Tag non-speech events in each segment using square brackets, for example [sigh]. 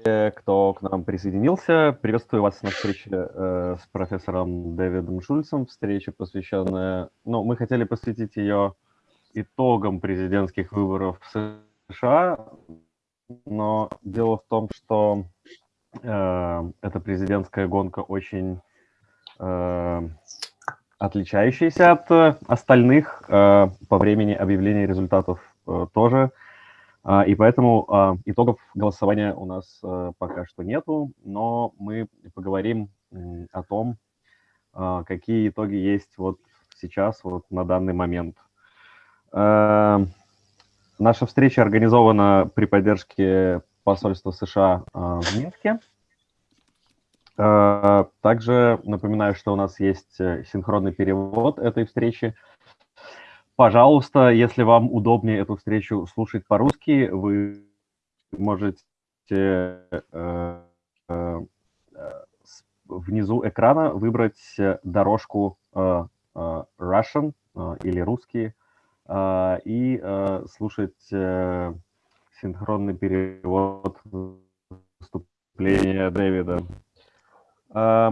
все, кто к нам присоединился. Приветствую вас на встрече э, с профессором Дэвидом Шульцем. Встреча, посвященная... Ну, мы хотели посвятить ее итогам президентских выборов в США, но дело в том, что э, эта президентская гонка очень э, отличающаяся от остальных э, по времени объявления результатов э, тоже. И поэтому а, итогов голосования у нас э, пока что нету, но мы поговорим о том, а, какие итоги есть вот сейчас, вот на данный момент. Наша встреча организована при поддержке посольства США в Минске. Также напоминаю, что у нас есть э, синхронный перевод этой встречи. Пожалуйста, если вам удобнее эту встречу слушать по-русски, вы можете э, э, внизу экрана выбрать дорожку э, э, Russian э, или русский э, и э, слушать э, синхронный перевод выступления Дэвида. Э,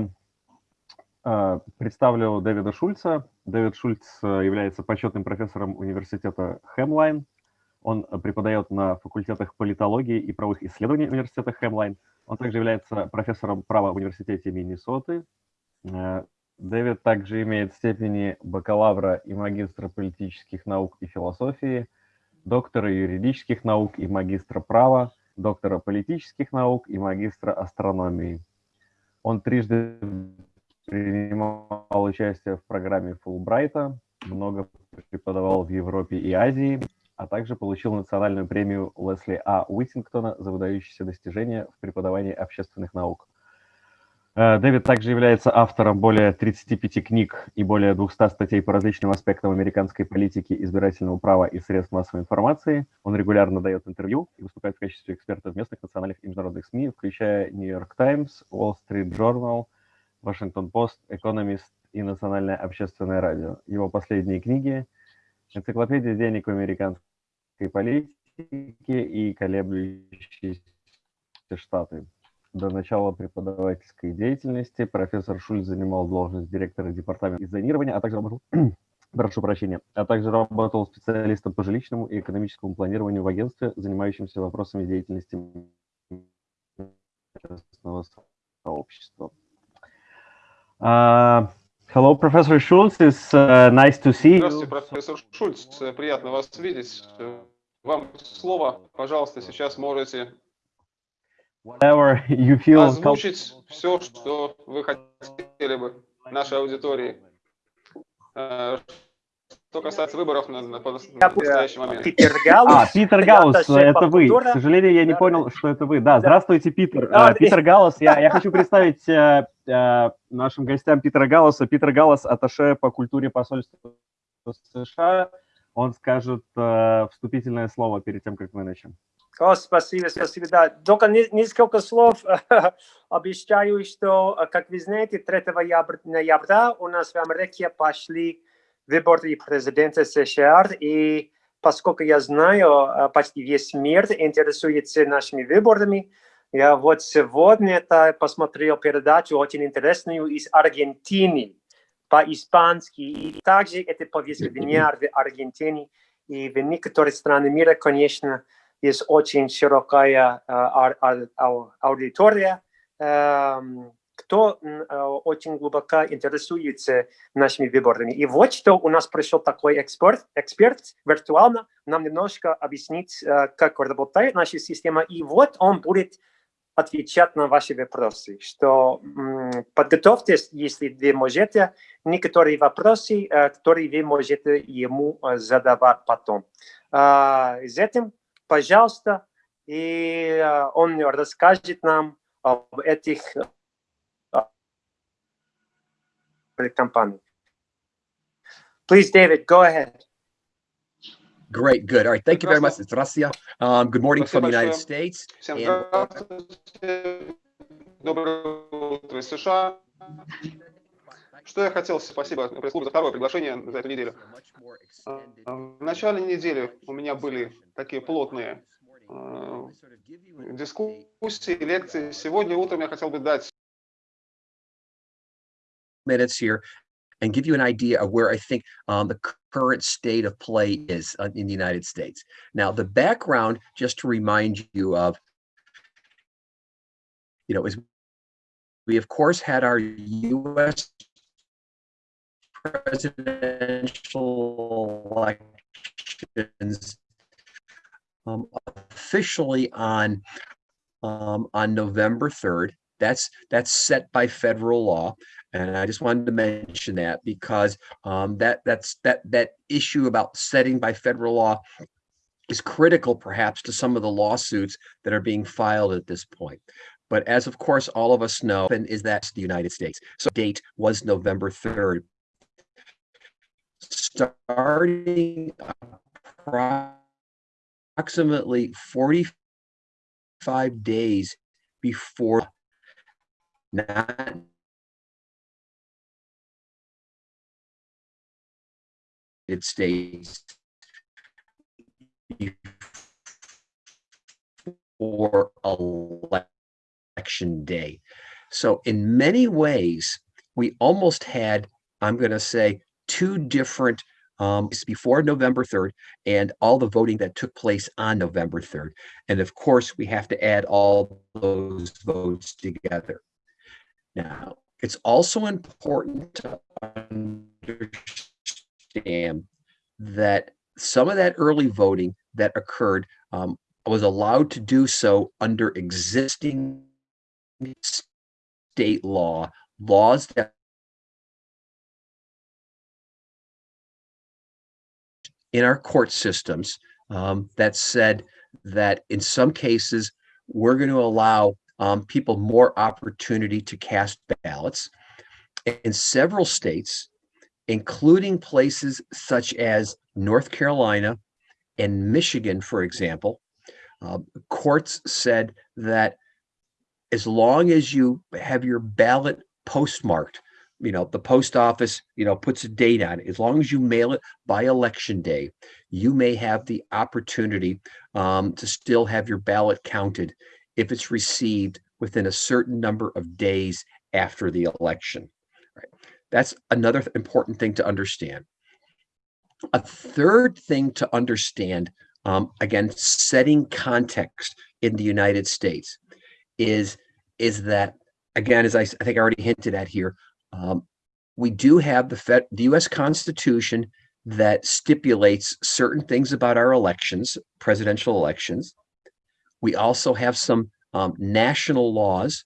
э, представлю Дэвида Шульца. Дэвид Шульц э, является почетным профессором университета Хемлайн. Он преподает на факультетах политологии и правовых исследований университета Хемлайн. Он также является профессором права в университете Миннесоты. Э, Дэвид также имеет степени бакалавра и магистра политических наук и философии, доктора юридических наук и магистра права, доктора политических наук и магистра астрономии. Он трижды принимал участие в программе Фулбрайта, много преподавал в Европе и Азии, а также получил национальную премию Лесли А. Уиттингтона за выдающиеся достижения в преподавании общественных наук. Э, Дэвид также является автором более 35 книг и более 200 статей по различным аспектам американской политики, избирательного права и средств массовой информации. Он регулярно дает интервью и выступает в качестве эксперта в местных, национальных и международных СМИ, включая New York Times, Wall Street Journal – Вашингтон-Пост, Экономист и Национальное общественное радио. Его последние книги «Энциклопедия денег в американской политике» и «Колеблющиеся штаты». До начала преподавательской деятельности профессор Шульц занимал должность директора департамента дизайнирования, а также работал, [clears throat] прошу прощения, а также работал специалистом по жилищному и экономическому планированию в агентстве, занимающемся вопросами деятельности сообщества. Uh, hello, Professor Schultz. It's uh, nice to see you. Здравствуйте, профессор Шульц. Приятно вас видеть. Вам слово. Пожалуйста, сейчас можете Whatever you feel озвучить все, что вы хотели бы нашей аудитории. Что касается выборов на, на, на настоящий момент. Питер Гаус. А, Питер Гаус, это вы. К сожалению, я не понял, что это вы. Да, здравствуйте, Питер. А, Питер Гаус, я, я хочу представить э, э, нашим гостям Питера Галласа. Питер Галлас, аташе по культуре посольства США. Он скажет э, вступительное слово перед тем, как мы начнем. О, спасибо, спасибо. Да, только несколько слов. [laughs] Обещаю, что, как вы знаете, 3 ноября у нас в Америке пошли выборы президента США, и поскольку я знаю, э, почти весь мир интересуется нашими выборами, я вот сегодня это посмотрел передачу очень интересную из Аргентины по-испански, и также это повестка дня в Аргентине, и в некоторых странах мира, конечно, есть очень широкая uh, аудитория, uh, кто э, очень глубоко интересуется нашими выборами. И вот что у нас пришел такой эксперт, эксперт виртуально нам немножко объяснить, э, как работает наша система. И вот он будет отвечать на ваши вопросы. Что подготовьтесь, если вы можете, некоторые вопросы, э, которые вы можете ему задавать потом. Этим, пожалуйста, и он расскажет нам об этих company. Please, David, go ahead. Great, good. All right, thank you very much. It's Rasia. Um, good morning from the United States. Что я хотел, спасибо пресс-клубу за второе приглашение за эту неделю. В начале недели у меня были такие плотные update дискуссии, лекции. Сегодня утром я хотел бы дать minutes here and give you an idea of where I think um, the current state of play is uh, in the United States. Now, the background, just to remind you of, you know, is we of course had our U.S. presidential elections um, officially on um, on November 3rd. That's that's set by federal law, and I just wanted to mention that because um, that that's that that issue about setting by federal law is critical, perhaps, to some of the lawsuits that are being filed at this point. But as of course all of us know, and is that the United States. So date was November 3rd. Starting approximately 45 days before not States before election day. So in many ways, we almost had, I'm going to say, two different um, before November 3rd and all the voting that took place on November 3rd. And of course, we have to add all those votes together. Now, it's also important to understand that some of that early voting that occurred um, was allowed to do so under existing state law, laws that in our court systems um, that said that in some cases we're going to allow um, people more opportunity to cast ballots. In several states, including places such as North Carolina and Michigan, for example, uh, courts said that as long as you have your ballot postmarked you know, the post office, you know, puts a date on it. As long as you mail it by election day, you may have the opportunity um, to still have your ballot counted if it's received within a certain number of days after the election. That's another important thing to understand. A third thing to understand, um, again, setting context in the United States is, is that, again, as I, I think I already hinted at here, um, we do have the, Fed, the U.S. Constitution that stipulates certain things about our elections, presidential elections. We also have some um, national laws,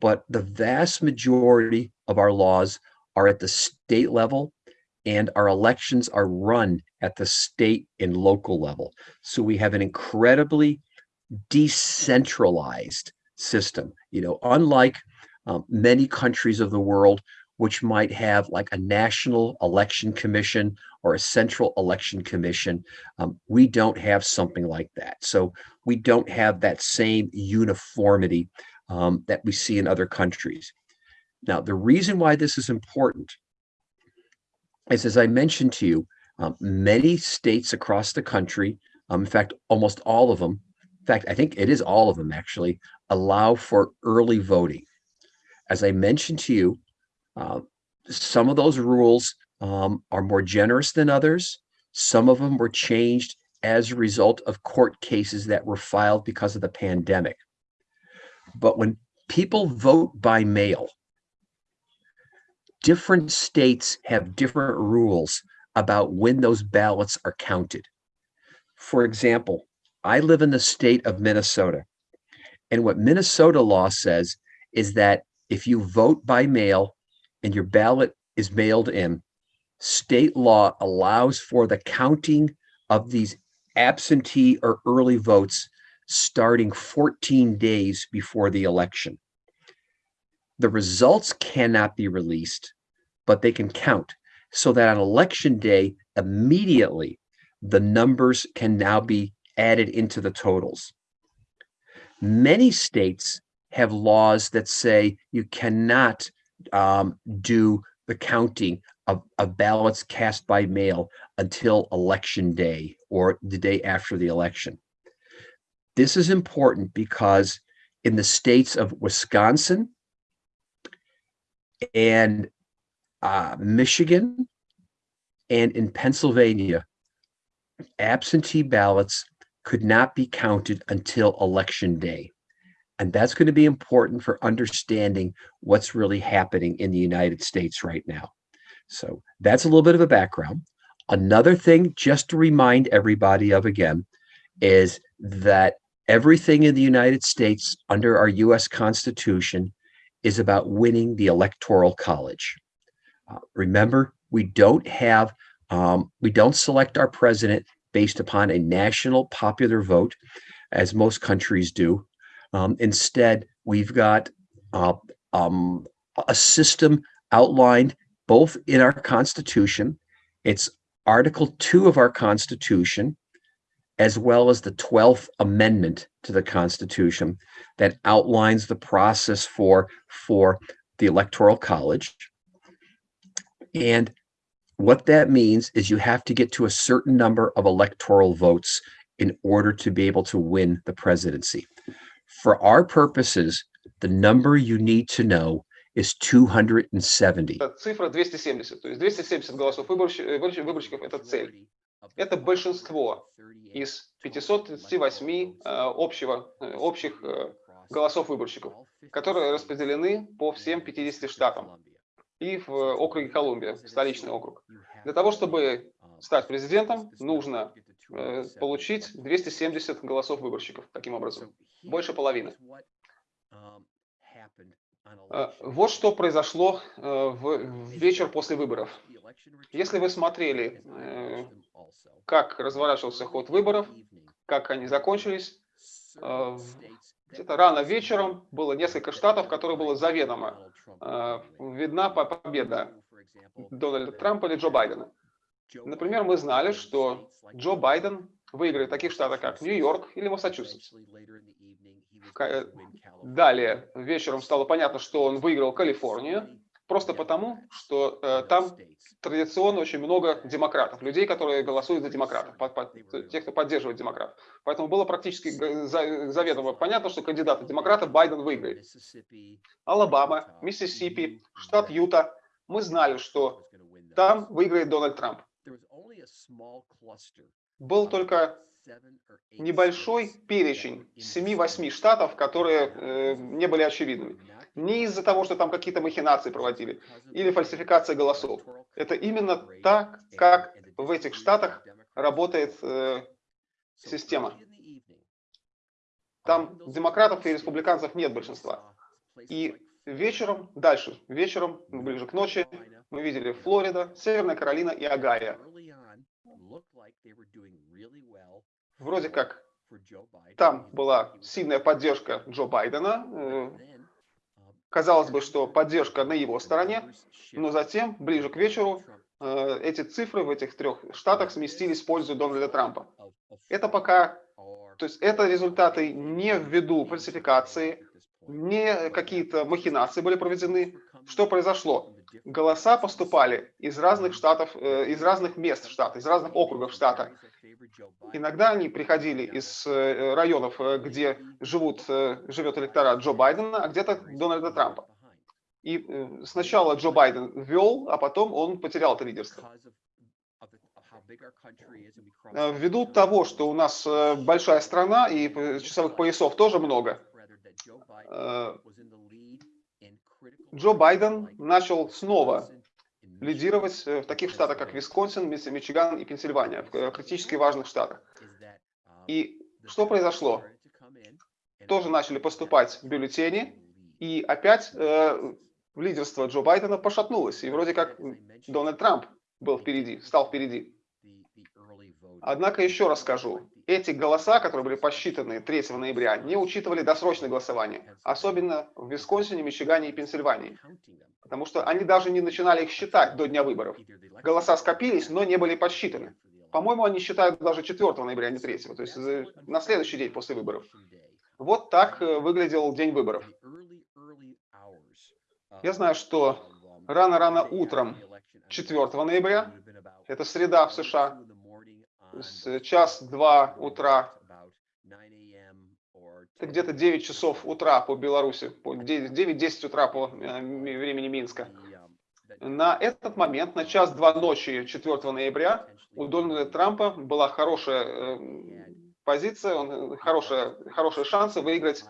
but the vast majority of our laws are at the state level and our elections are run at the state and local level. So we have an incredibly decentralized system. You know, unlike um, many countries of the world which might have like a national election commission or a central election commission. Um, we don't have something like that. So we don't have that same uniformity um, that we see in other countries. Now, the reason why this is important is, as I mentioned to you, um, many states across the country, um, in fact, almost all of them, in fact, I think it is all of them actually, allow for early voting. As I mentioned to you, uh, some of those rules um, are more generous than others. Some of them were changed as a result of court cases that were filed because of the pandemic. But when people vote by mail, different states have different rules about when those ballots are counted. For example, I live in the state of Minnesota. And what Minnesota law says is that if you vote by mail, and your ballot is mailed in, state law allows for the counting of these absentee or early votes starting 14 days before the election. The results cannot be released, but they can count so that on election day, immediately, the numbers can now be added into the totals. Many states have laws that say you cannot um, do the counting of, of ballots cast by mail until election day or the day after the election. this is important because in the states of Wisconsin and uh, Michigan and in Pennsylvania, absentee ballots could not be counted until election day. And that's going to be important for understanding what's really happening in the United States right now. So that's a little bit of a background. Another thing, just to remind everybody of again, is that everything in the United States under our US Constitution is about winning the Electoral College. Uh, remember, we don't have, um, we don't select our president based upon a national popular vote, as most countries do. Um, instead, we've got uh, um, a system outlined both in our Constitution. It's Article 2 of our Constitution, as well as the 12th Amendment to the Constitution that outlines the process for, for the Electoral College. And what that means is you have to get to a certain number of electoral votes in order to be able to win the presidency. For our purposes, the number you need to know is 270. Цифра 270. То есть 270 голосов выборщиков, выборщиков – это цель. Это большинство из 538 э, общего, э, общих э, голосов выборщиков, которые распределены по всем 50 штатам и в округе Колумбия, столичный округ. Для того, чтобы стать президентом, нужно получить 270 голосов выборщиков, таким образом, больше половины. Вот что произошло в вечер после выборов. Если вы смотрели, как разворачивался ход выборов, как они закончились, где-то рано вечером было несколько штатов, которые было заведомо видна победа Дональда Трампа или Джо Байдена. Например, мы знали, что Джо Байден выиграет в таких штатах, как Нью-Йорк или Массачусетс. Далее, вечером стало понятно, что он выиграл Калифорнию, просто потому, что э, там традиционно очень много демократов, людей, которые голосуют за демократов, под, под, тех, кто поддерживает демократов. Поэтому было практически заведомо понятно, что кандидата демократа Байден выиграет. Алабама, Миссисипи, штат Юта. Мы знали, что там выиграет Дональд Трамп. Был только небольшой перечень 7-8 штатов, которые э, не были очевидными. Не из-за того, что там какие-то махинации проводили или фальсификация голосов. Это именно так, как в этих штатах работает э, система. Там демократов и республиканцев нет большинства. И вечером, дальше, вечером, ближе к ночи, мы видели Флорида, Северная Каролина и Агая вроде как там была сильная поддержка Джо Байдена. Э, казалось бы, что поддержка на его стороне, но затем, ближе к вечеру, э, эти цифры в этих трех штатах сместились в пользу Дональда Трампа. Это пока, то есть это результаты не ввиду фальсификации, не какие-то махинации были проведены. Что произошло? Голоса поступали из разных штатов, э, из разных мест штата, из разных округов штата. Иногда они приходили из э, районов, э, где живут, живет электорат Джо Байдена, а где-то Дональда Трампа. И сначала Джо Байден ввел, а потом он потерял это лидерство. Ввиду того, что у нас большая страна и часовых поясов тоже много, Джо Байден начал снова лидировать в таких штатах, как Висконсин, Мичиган и Пенсильвания, в критически важных штатах. И что произошло? Тоже начали поступать бюллетени, и опять э, лидерство Джо Байдена пошатнулось, и вроде как Дональд Трамп был впереди, стал впереди. Однако еще раз скажу, эти голоса, которые были посчитаны 3 ноября, не учитывали досрочное голосование, особенно в Висконсине, Мичигане и Пенсильвании, потому что они даже не начинали их считать до дня выборов. Голоса скопились, но не были подсчитаны. По-моему, они считают даже 4 ноября, а не 3, то есть на следующий день после выборов. Вот так э, выглядел день выборов. Я знаю, что рано-рано утром 4 ноября, это среда в США, с час-два утра. Это где-то 9 часов утра по Беларуси, 9-10 утра по э, времени Минска. На этот момент, на час-два ночи 4 ноября, у Дональда Трампа была хорошая э, позиция, он, хорошая, хорошие шансы выиграть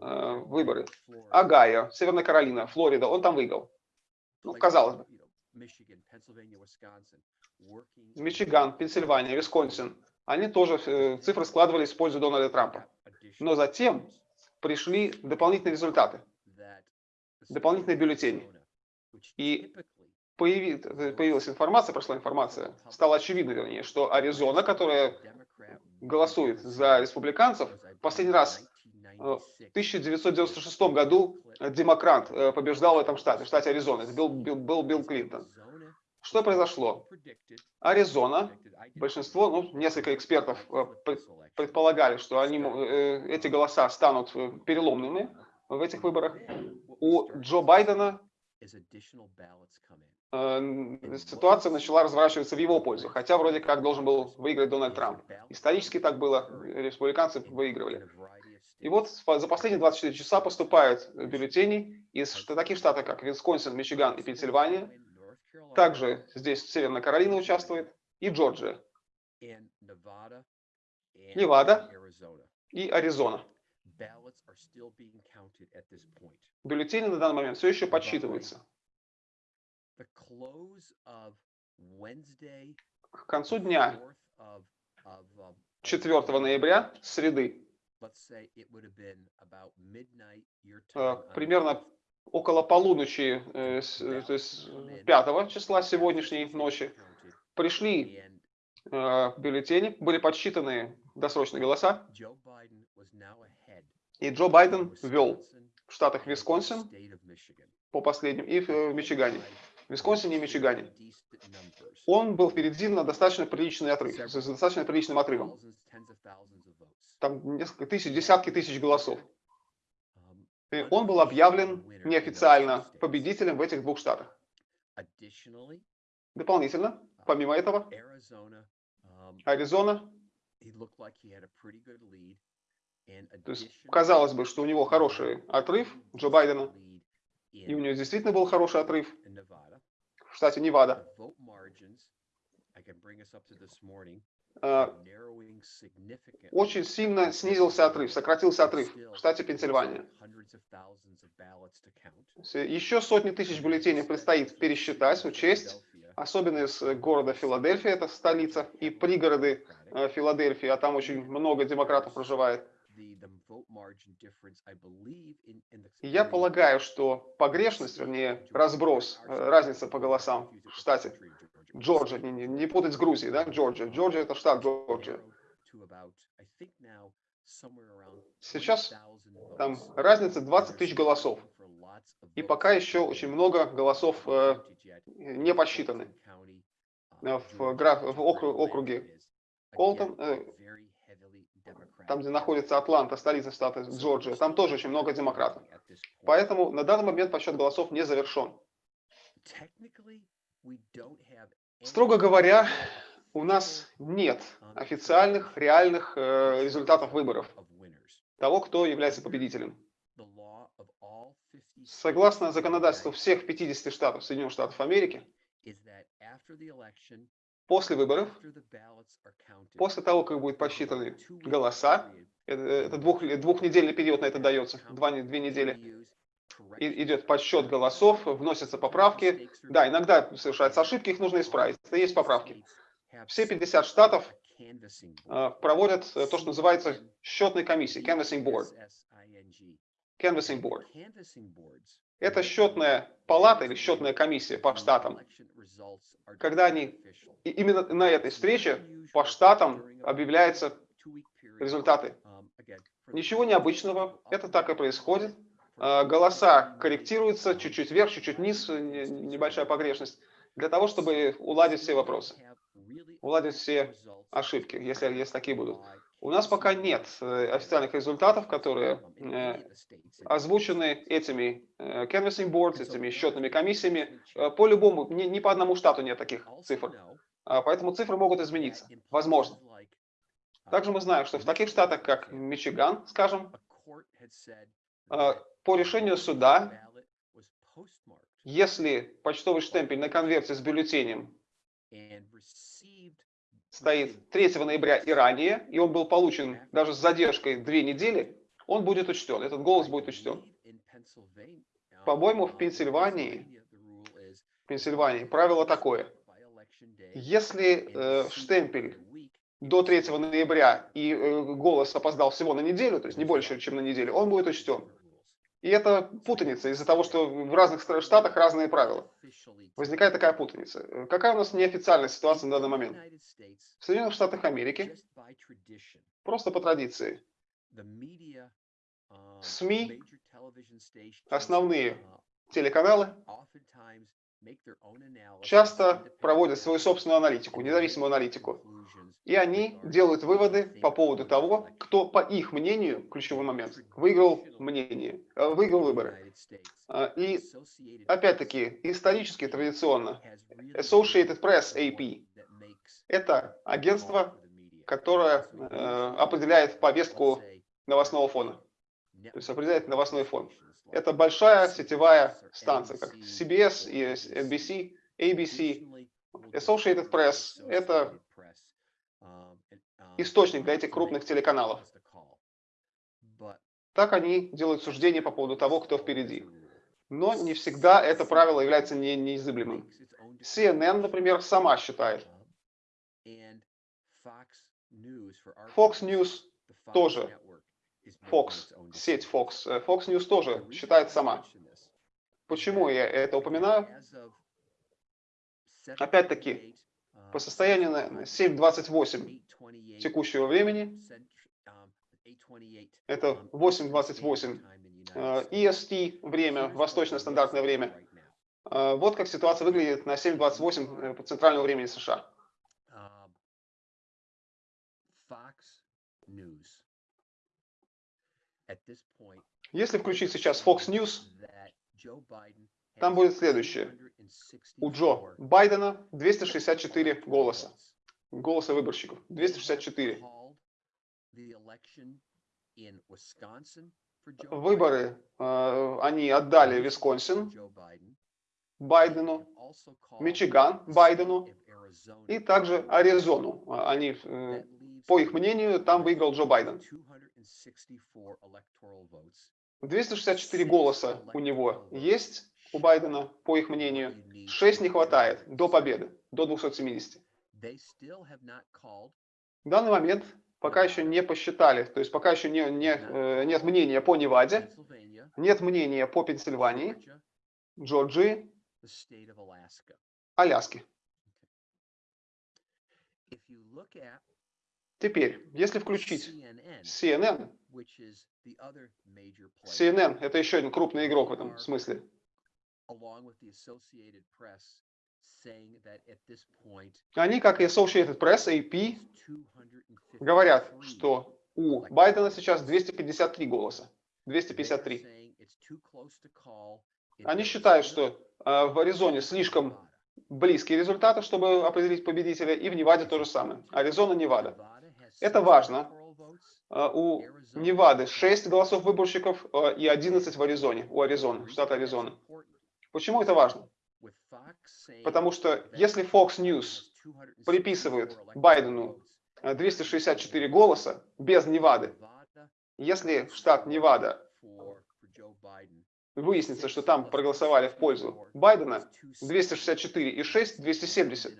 э, выборы. Огайо, Северная Каролина, Флорида, он там выиграл. Ну, казалось бы. Мичиган, Пенсильвания, Висконсин, они тоже э, цифры складывались в пользу Дональда Трампа. Но затем пришли дополнительные результаты, дополнительные бюллетени. И появилась информация, прошла информация, стало очевидно, вернее, что Аризона, которая голосует за республиканцев, последний раз э, в 1996 году демократ э, побеждал в этом штате, в штате Аризона. Это был, был, был Билл Клинтон. Что произошло? Аризона, большинство, ну, несколько экспертов э, предполагали, что они, эти голоса станут переломными в этих выборах. У Джо Байдена ситуация начала разворачиваться в его пользу, хотя вроде как должен был выиграть Дональд Трамп. Исторически так было, республиканцы выигрывали. И вот за последние 24 часа поступают бюллетени из таких штатов, как Висконсин, Мичиган и Пенсильвания. Также здесь Северная Каролина участвует и Джорджия, Невада и Аризона. Бюллетени на данный момент все еще подсчитываются. К концу дня 4 ноября, среды, э, примерно около полуночи, э, то есть 5 числа сегодняшней ночи, пришли э, бюллетени, были подсчитаны досрочные голоса, и Джо Байден ввел в штатах Висконсин по последним и в Мичигане. В Висконсине и Мичигане. Он был впереди на достаточно приличный отрыв, с достаточно приличным отрывом. Там несколько тысяч, десятки тысяч голосов. Он был объявлен неофициально победителем в этих двух штатах. Дополнительно, помимо этого, Аризона, то есть казалось бы, что у него хороший отрыв Джо Байдена, и у него действительно был хороший отрыв в штате Невада. А, очень сильно снизился отрыв, сократился отрыв в штате Пенсильвания. Еще сотни тысяч бюллетеней предстоит пересчитать, учесть, особенно из города Филадельфия, это столица, и пригороды э, Филадельфии, а там очень много демократов проживает. Я полагаю, что погрешность, вернее, разброс, э, разница по голосам. В штате Джорджия, не, не путать с Грузией, да, Джорджия. Джорджия – это штат Джорджия. Сейчас там разница 20 тысяч голосов. И пока еще очень много голосов э, не посчитаны. Э, в, граф, в округе. Колтон, э, там, где находится Атланта, столица штата Джорджия, там тоже очень много демократов. Поэтому на данный момент подсчет голосов не завершен. Строго говоря, у нас нет официальных, реальных э, результатов выборов того, кто является победителем. Согласно законодательству всех 50 штатов Соединенных Штатов Америки, После выборов, после того, как будут посчитаны голоса, это, это двух, двухнедельный период на это дается, два, две недели, и, идет подсчет голосов, вносятся поправки. Да, иногда совершаются ошибки, их нужно исправить. Это есть поправки. Все 50 штатов э, проводят то, что называется счетной комиссией, canvassing board. Canvassing board. Это счетная палата или счетная комиссия по штатам, когда они, именно на этой встрече по штатам объявляются результаты. Ничего необычного, это так и происходит. А, голоса корректируются чуть-чуть вверх, чуть-чуть вниз, небольшая погрешность, для того, чтобы уладить все вопросы, уладить все ошибки, если, если такие будут. У нас пока нет э, официальных результатов, которые э, озвучены этими э, canvassing boards, этими счетными комиссиями. По любому, ни, ни по одному штату нет таких цифр. А, поэтому цифры могут измениться. Возможно. Также мы знаем, что в таких штатах, как Мичиган, скажем, по решению суда, если почтовый штемпель на конверте с бюллетенем стоит 3 ноября и ранее, и он был получен даже с задержкой две недели, он будет учтен, этот голос будет учтен. По-моему, в Пенсильвании, в Пенсильвании правило такое. Если э, штемпель до 3 ноября и э, голос опоздал всего на неделю, то есть не больше, чем на неделю, он будет учтен. И это путаница из-за того, что в разных штатах разные правила. Возникает такая путаница. Э, какая у нас неофициальная ситуация на данный момент? В Соединенных Штатах Америки, просто по традиции, СМИ, основные телеканалы часто проводят свою собственную аналитику, независимую аналитику. И они делают выводы по поводу того, кто, по их мнению, ключевой момент, выиграл мнение, э, выиграл выборы. А, и, опять-таки, исторически, традиционно, Associated Press, AP, это агентство, которое э, определяет повестку новостного фона. То есть определяет новостной фон. Это большая сетевая станция, как CBS NBC, ABC, Associated Press. Это источник для этих крупных телеканалов. Так они делают суждения по поводу того, кто впереди. Но не всегда это правило является не, неизыблемым. CNN, например, сама считает. Fox News тоже Fox, сеть Fox, э, Fox News тоже считает сама. Почему я это упоминаю? Опять-таки, по состоянию на 7.28 текущего времени, это 8.28 EST время, восточное стандартное время. Э, вот как ситуация выглядит на 7.28 по центральному времени США. Fox News если включить сейчас Fox News, там будет следующее. У Джо Байдена 264 голоса. Голоса выборщиков. 264. Выборы э, они отдали Висконсин Байдену, Мичиган Байдену и также Аризону. Они, э, по их мнению, там выиграл Джо Байден. 264 голоса у него есть, у Байдена, по их мнению. 6 не хватает до победы, до 270. В данный момент пока еще не посчитали, то есть пока еще не, не, э, нет мнения по Неваде, нет мнения по Пенсильвании, Джорджии, Аляске. Теперь, если включить CNN, CNN – это еще один крупный игрок в этом смысле. Они, как и Associated Press, AP, говорят, что у Байдена сейчас 253 голоса. 253. Они считают, что э, в Аризоне слишком близкие результаты, чтобы определить победителя, и в Неваде то же самое. Аризона, Невада. Это важно. А, у Невады 6 голосов выборщиков а, и 11 в Аризоне, у Аризоны, штата Аризона. Почему это важно? Потому что если Fox News приписывает Байдену 264 голоса без Невады, если штат Невада выяснится, что там проголосовали в пользу Байдена, 264 и 6, 270.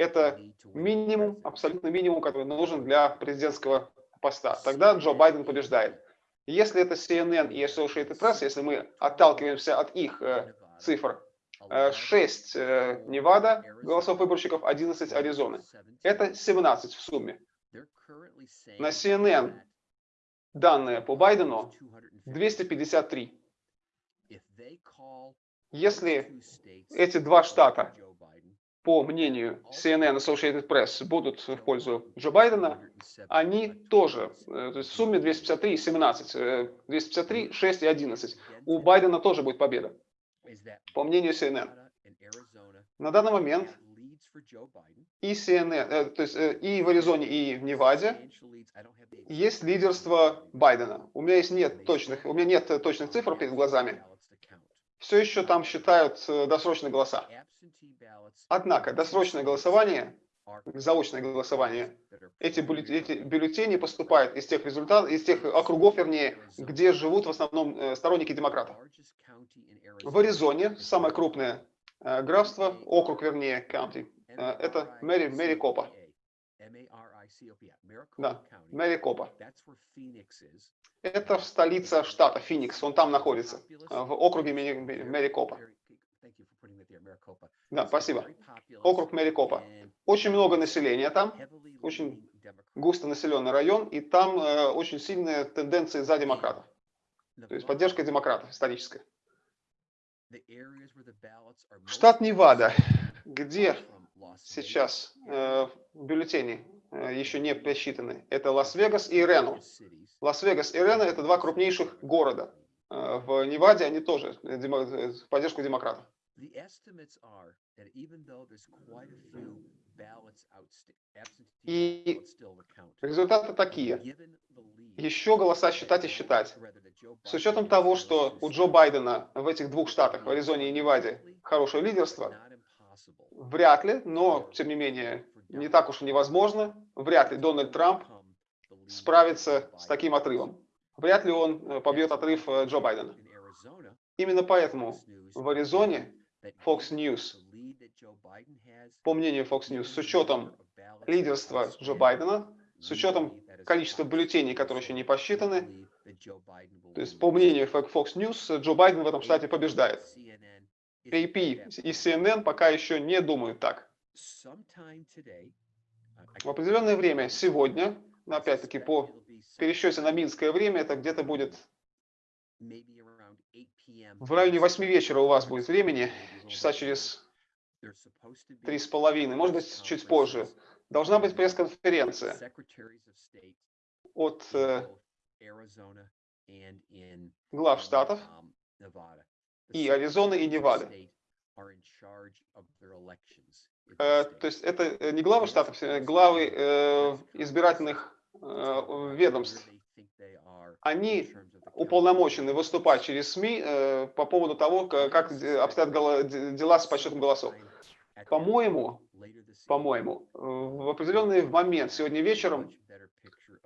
Это минимум, абсолютно минимум, который нужен для президентского поста. Тогда Джо Байден побеждает. Если это CNN и Associated Press, если мы отталкиваемся от их э, цифр, э, 6 э, Невада голосов выборщиков, 11 Аризоны. Это 17 в сумме. На CNN данные по Байдену 253. Если эти два штата по мнению CNN Associated Press, будут в пользу Джо Байдена, они тоже, э, то есть в сумме 253 и 17, 253, 6 и 11. У Байдена тоже будет победа, по мнению CNN. На данный момент и CNN, э, то есть э, и в Аризоне, и в Неваде есть лидерство Байдена. У меня есть нет точных, у меня нет точных цифр перед глазами. Все еще там считают э, досрочные голоса. Однако досрочное голосование, заочное голосование, эти бюллетени, эти бюллетени поступают из тех результатов, из тех округов, вернее, где живут в основном э, сторонники демократов. В Аризоне самое крупное э, графство, округ, вернее, э, это Мэри, Мэри Копа. Да, Мэри Копа. Это столица штата Феникс, он там находится, в округе Мэри Копа. Да, спасибо. Округ Мерикопа. Очень много населения там, очень густо населенный район, и там э, очень сильные тенденции за демократов. То есть поддержка демократов историческая. Штат Невада, где сейчас э, бюллетени еще не посчитаны, это Лас-Вегас и Рено. Лас-Вегас и Рено – это два крупнейших города. Э, в Неваде они тоже э, э, поддержку демократов. И результаты такие. Еще голоса считать и считать. С учетом того, что у Джо Байдена в этих двух штатах, в Аризоне и Неваде, хорошее лидерство, вряд ли, но, тем не менее, не так уж и невозможно, вряд ли Дональд Трамп справится с таким отрывом. Вряд ли он э, побьет отрыв э, Джо Байдена. Именно поэтому в Аризоне Fox News, по мнению Fox News, с учетом лидерства Джо Байдена, с учетом количества бюллетеней, которые еще не посчитаны, то есть по мнению. Fox News, Джо Байден в этом штате побеждает. AP и CNN пока еще не думают так. Sometime today, uh, I В определенное время, сегодня, но опять-таки по пересчете на минское время, это где-то будет maybe around 8 p.m. в районе today. 8 вечера у вас будет времени, часа через три с половиной, может быть, чуть позже. Должна быть пресс-конференция от э, глав штатов um, Nevada. The и Аризоны, и Невады. Э, То есть это э, не главы штатов, э, главы избирательных ведомств. Они уполномочены выступать через СМИ по поводу того, как обстоят дела с подсчетом голосов. По-моему, По-моему, в определенный момент сегодня вечером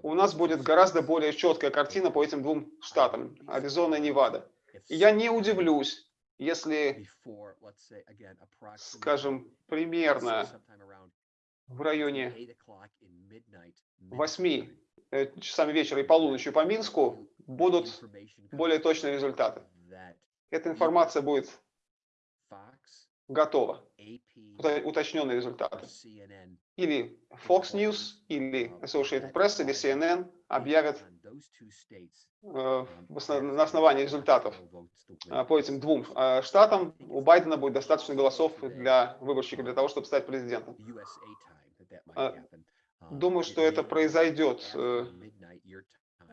у нас будет гораздо более четкая картина по этим двум штатам, Аризона и Невада. И я не удивлюсь, если, скажем, примерно в районе 8 o'clock in midnight, 8 midnight, э, часами вечера и полуночи по Минску будут более точные результаты. Эта информация будет готова, уточненные результаты. Или Fox News, или Associated Press, или CNN объявят э, на основании результатов win по этим двум э, штатам у Байдена будет достаточно голосов для выборщиков для того, чтобы стать президентом. Um, Думаю, что это произойдет э,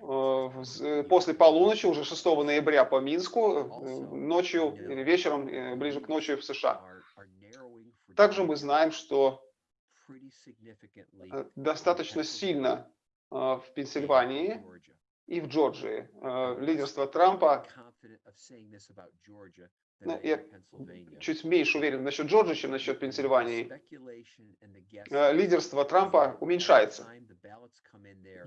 э, э, после полуночи, уже 6 ноября по Минску, э, ночью или вечером, э, ближе к ночи в США. Также мы знаем, что pretty significantly э, in достаточно Pennsylvania сильно э, в Пенсильвании и в Джорджии э, лидерство Трампа Ну, я чуть меньше уверен насчет Джорджии, чем насчет Пенсильвании. Э, Лидерство Трампа уменьшается.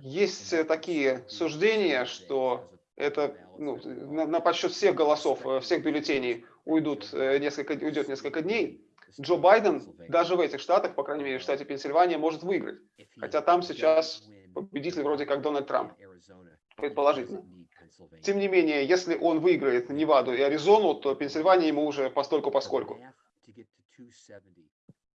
Есть э, такие суждения, что это ну, на, на подсчет всех голосов, э, всех бюллетеней уйдут э, несколько, уйдет несколько дней. Джо Байден даже в этих штатах, по крайней мере в штате Пенсильвания, может выиграть. Хотя там сейчас победитель вроде как Дональд Трамп, предположительно. Тем не менее, если он выиграет Неваду и Аризону, то Пенсильвания ему уже постольку поскольку. The math to get to 270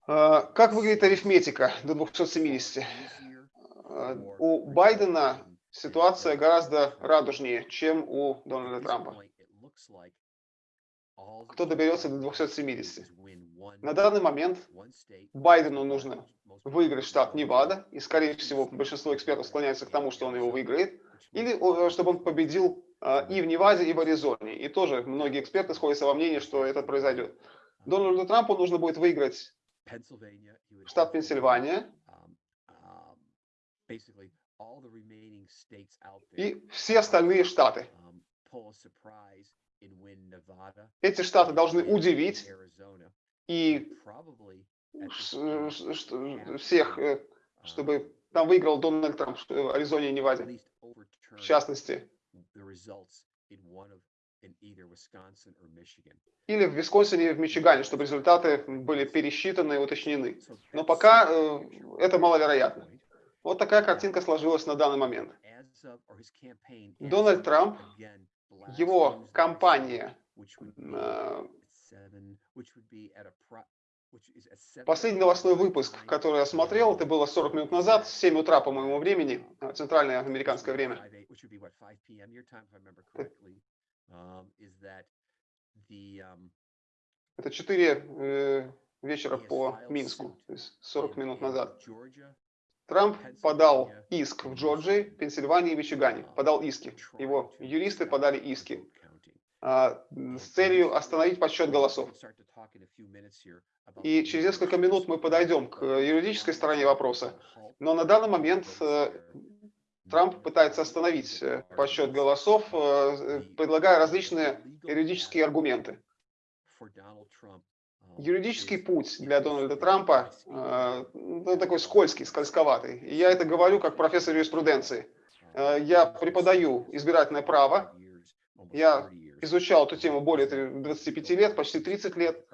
А, Как выглядит арифметика до 270? easier А, У Байдена ситуация гораздо радужнее, чем у Дональда Трампа. Кто доберется до Biden has to do 270? На данный момент Байдену нужно выиграть штат Невада, и, скорее всего, большинство экспертов склоняется к тому, что он его выиграет, или о, чтобы он победил а, и в Неваде, и в Аризоне. И тоже многие эксперты сходятся во мнении, что это произойдет. Дональду Трампу нужно будет выиграть штат Пенсильвания um, um, и все остальные штаты. um, Эти штаты должны удивить и have всех, э, um, чтобы там выиграл Дональд Трамп в э, Аризоне и Неваде, в частности. Или в Висконсине и в Мичигане, чтобы результаты были пересчитаны и уточнены. Но пока э, это маловероятно. Вот такая картинка сложилась на данный момент. Дональд Трамп, его кампания, э, Последний новостной выпуск, который я смотрел, это было 40 минут назад, 7 утра по моему времени, э, центральное американское время. 5 which would be what 5 p.m. your time, if I remember correctly, um, um, Это 4 э, вечера по Минску, то есть 40 in- минут назад. Трамп подал иск в Джорджии, Пенсильвании и Мичигане. Подал иски. Его юристы подали иски с целью остановить подсчет голосов. И через несколько минут мы подойдем к юридической стороне вопроса. Но на данный момент э, Трамп пытается остановить э, подсчет голосов, э, предлагая различные юридические аргументы. Юридический путь для Дональда Трампа э, ну, такой скользкий, скользковатый. И я это говорю как профессор юриспруденции. Э, Я преподаю избирательное право. Я изучал эту тему более 25 лет, почти 30 лет.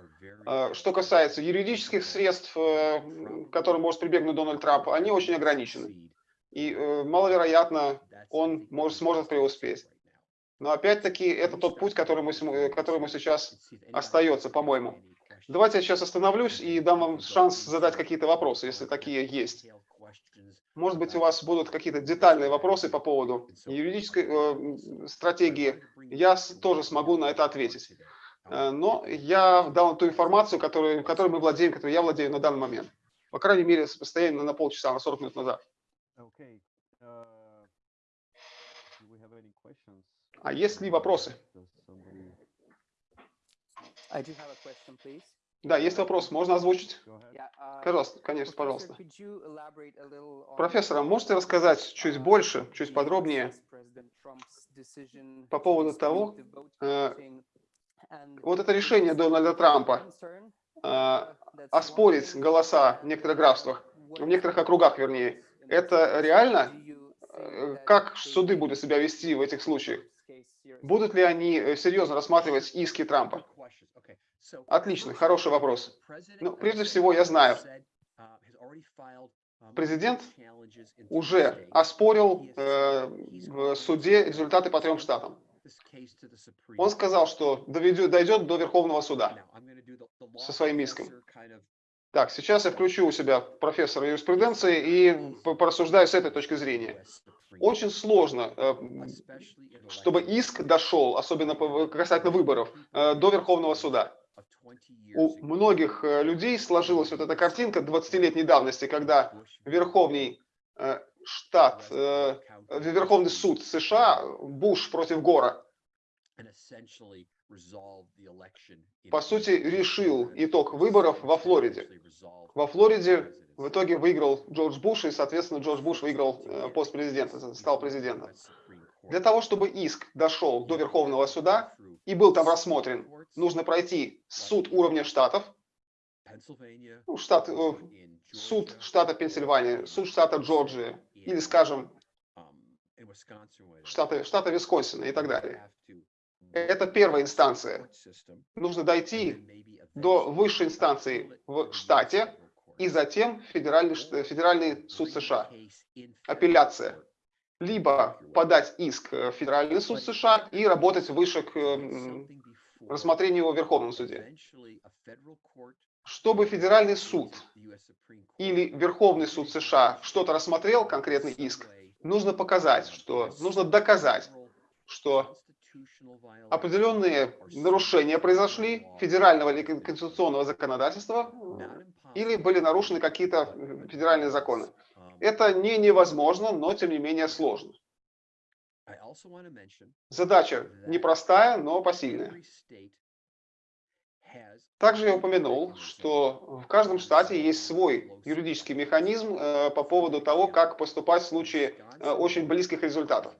Э, Что касается юридических средств, э, к которым может прибегнуть Дональд Трамп, они очень ограничены. И э, маловероятно, он может, сможет преуспеть. Но опять-таки это тот путь, который мы, который мы сейчас остается, по-моему. Давайте я сейчас остановлюсь и дам вам шанс задать какие-то вопросы, если такие есть. Может быть, у вас будут какие-то детальные вопросы по поводу юридической э, стратегии. Я тоже смогу на это ответить. Э, Но я дал ту информацию, которую, которой мы владеем, которой я владею на данный момент. По крайней мере, постоянно на полчаса, на 40 минут назад. Questions? А есть ли вопросы? I do have a question, please. Да, есть вопрос, можно озвучить? Uh, Пожалуйста, конечно, пожалуйста. Профессор, а можете рассказать чуть uh, больше, чуть подробнее по поводу того, э, вот это решение Дональда Трампа э, uh, оспорить голоса в некоторых uh, графствах, в некоторых округах, вернее. Это реально? Э, Как суды будут себя вести в этих случаях? Будут ли они серьезно рассматривать иски Трампа? Отлично, хороший вопрос. Ну, прежде всего, я знаю, президент уже оспорил э, в суде результаты по трем штатам. Он сказал, что доведет, дойдет до Верховного суда со своим иском. Так, сейчас я включу у себя профессора юриспруденции и по- порассуждаю с этой точки зрения. Очень сложно, э, чтобы иск дошел, особенно касательно выборов, э, до Верховного суда. У многих э, людей сложилась вот эта картинка 20-летней давности, когда Верховный э, штат, э, Верховный суд США, Буш против Гора, по сути, решил итог выборов во Флориде. Во Флориде в итоге выиграл Джордж Буш, и, соответственно, Джордж Буш выиграл пост президента, стал президентом. Для того, чтобы иск дошел до Верховного суда и был там рассмотрен, нужно пройти суд уровня штатов, ну, штат, э, суд штата Пенсильвания, суд штата Джорджия, или, скажем, штата, штата Висконсина и так далее. Это первая инстанция. Нужно дойти до высшей инстанции в штате и затем федеральный, федеральный суд США. Апелляция. Либо подать иск в федеральный суд США и работать выше к м, рассмотрению его в Верховном суде. Чтобы федеральный суд или Верховный суд США что-то рассмотрел, конкретный иск, нужно показать, что нужно доказать, что определенные нарушения произошли федерального или кон- конституционного законодательства или были нарушены какие-то э, федеральные законы. Это не невозможно, но тем не менее сложно. Задача непростая, но посильная. Также я упомянул, что в каждом штате есть свой юридический механизм э, по поводу того, как поступать в случае э, очень близких результатов.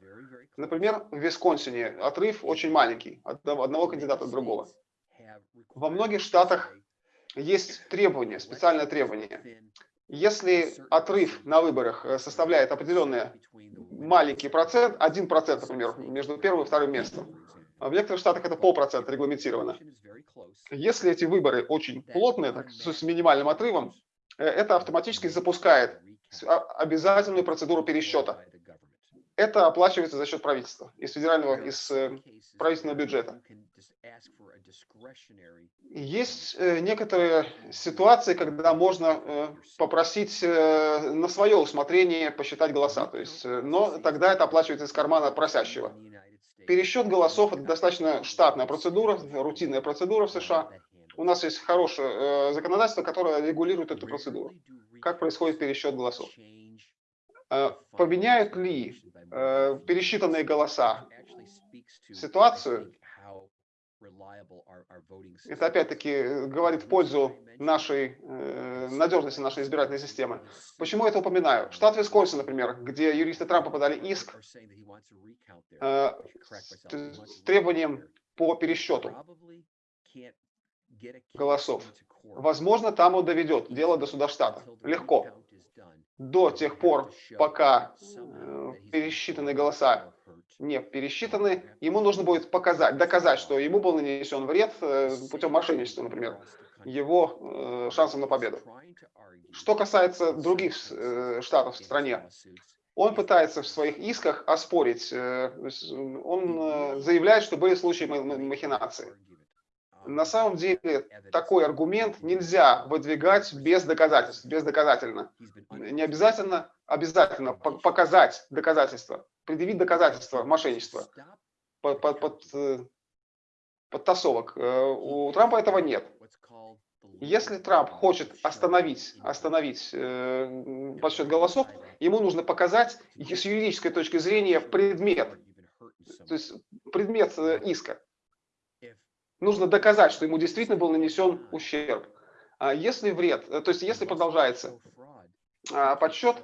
Например, в Висконсине отрыв очень маленький от одного кандидата от другого. Во многих штатах есть требования, специальное требование. Если отрыв на выборах э, составляет определенный маленький процент, 1%, например, между первым и вторым местом, а в некоторых штатах это полпроцента регламентировано. Если эти выборы очень плотные, так, с минимальным отрывом, э, это автоматически запускает а, обязательную процедуру пересчета. Это оплачивается за счет правительства, из федерального, из э, правительственного бюджета. Есть э, некоторые ситуации, когда можно попросить на свое усмотрение посчитать голоса, то есть, но тогда это оплачивается из кармана просящего. Пересчет голосов – это достаточно штатная процедура, рутинная процедура в США. У нас есть хорошее э, законодательство, которое регулирует эту процедуру. Как происходит пересчет голосов? Э, поменяют ли э, пересчитанные голоса ситуацию, это опять-таки э, говорит в пользу нашей надежности нашей избирательной системы. Почему я это упоминаю? Штат Висконсин, например, где юристы Трампа подали иск с требованием по пересчету голосов. Возможно, там он доведет дело до суда штата. Легко. До тех пор, пока э, пересчитанные голоса не пересчитаны, ему нужно будет показать, доказать, что ему был нанесен вред э, путем мошенничества, например, его э, шансом на победу. Что касается других э, штатов в стране, он пытается в своих исках оспорить, он заявляет, что были случаи махинации. На самом деле такой аргумент нельзя выдвигать без доказательств, бездоказательно. Не обязательно, обязательно показать доказательства предъявить доказательства мошенничества, под, под, под, э, подтасовок. Э, у Трампа этого нет. Если Трамп хочет остановить, остановить э, подсчет голосов, ему нужно показать с юридической точки зрения предмет, то есть предмет э, иска. Нужно доказать, что ему действительно был нанесен ущерб. А если вред, то есть если продолжается а, подсчет,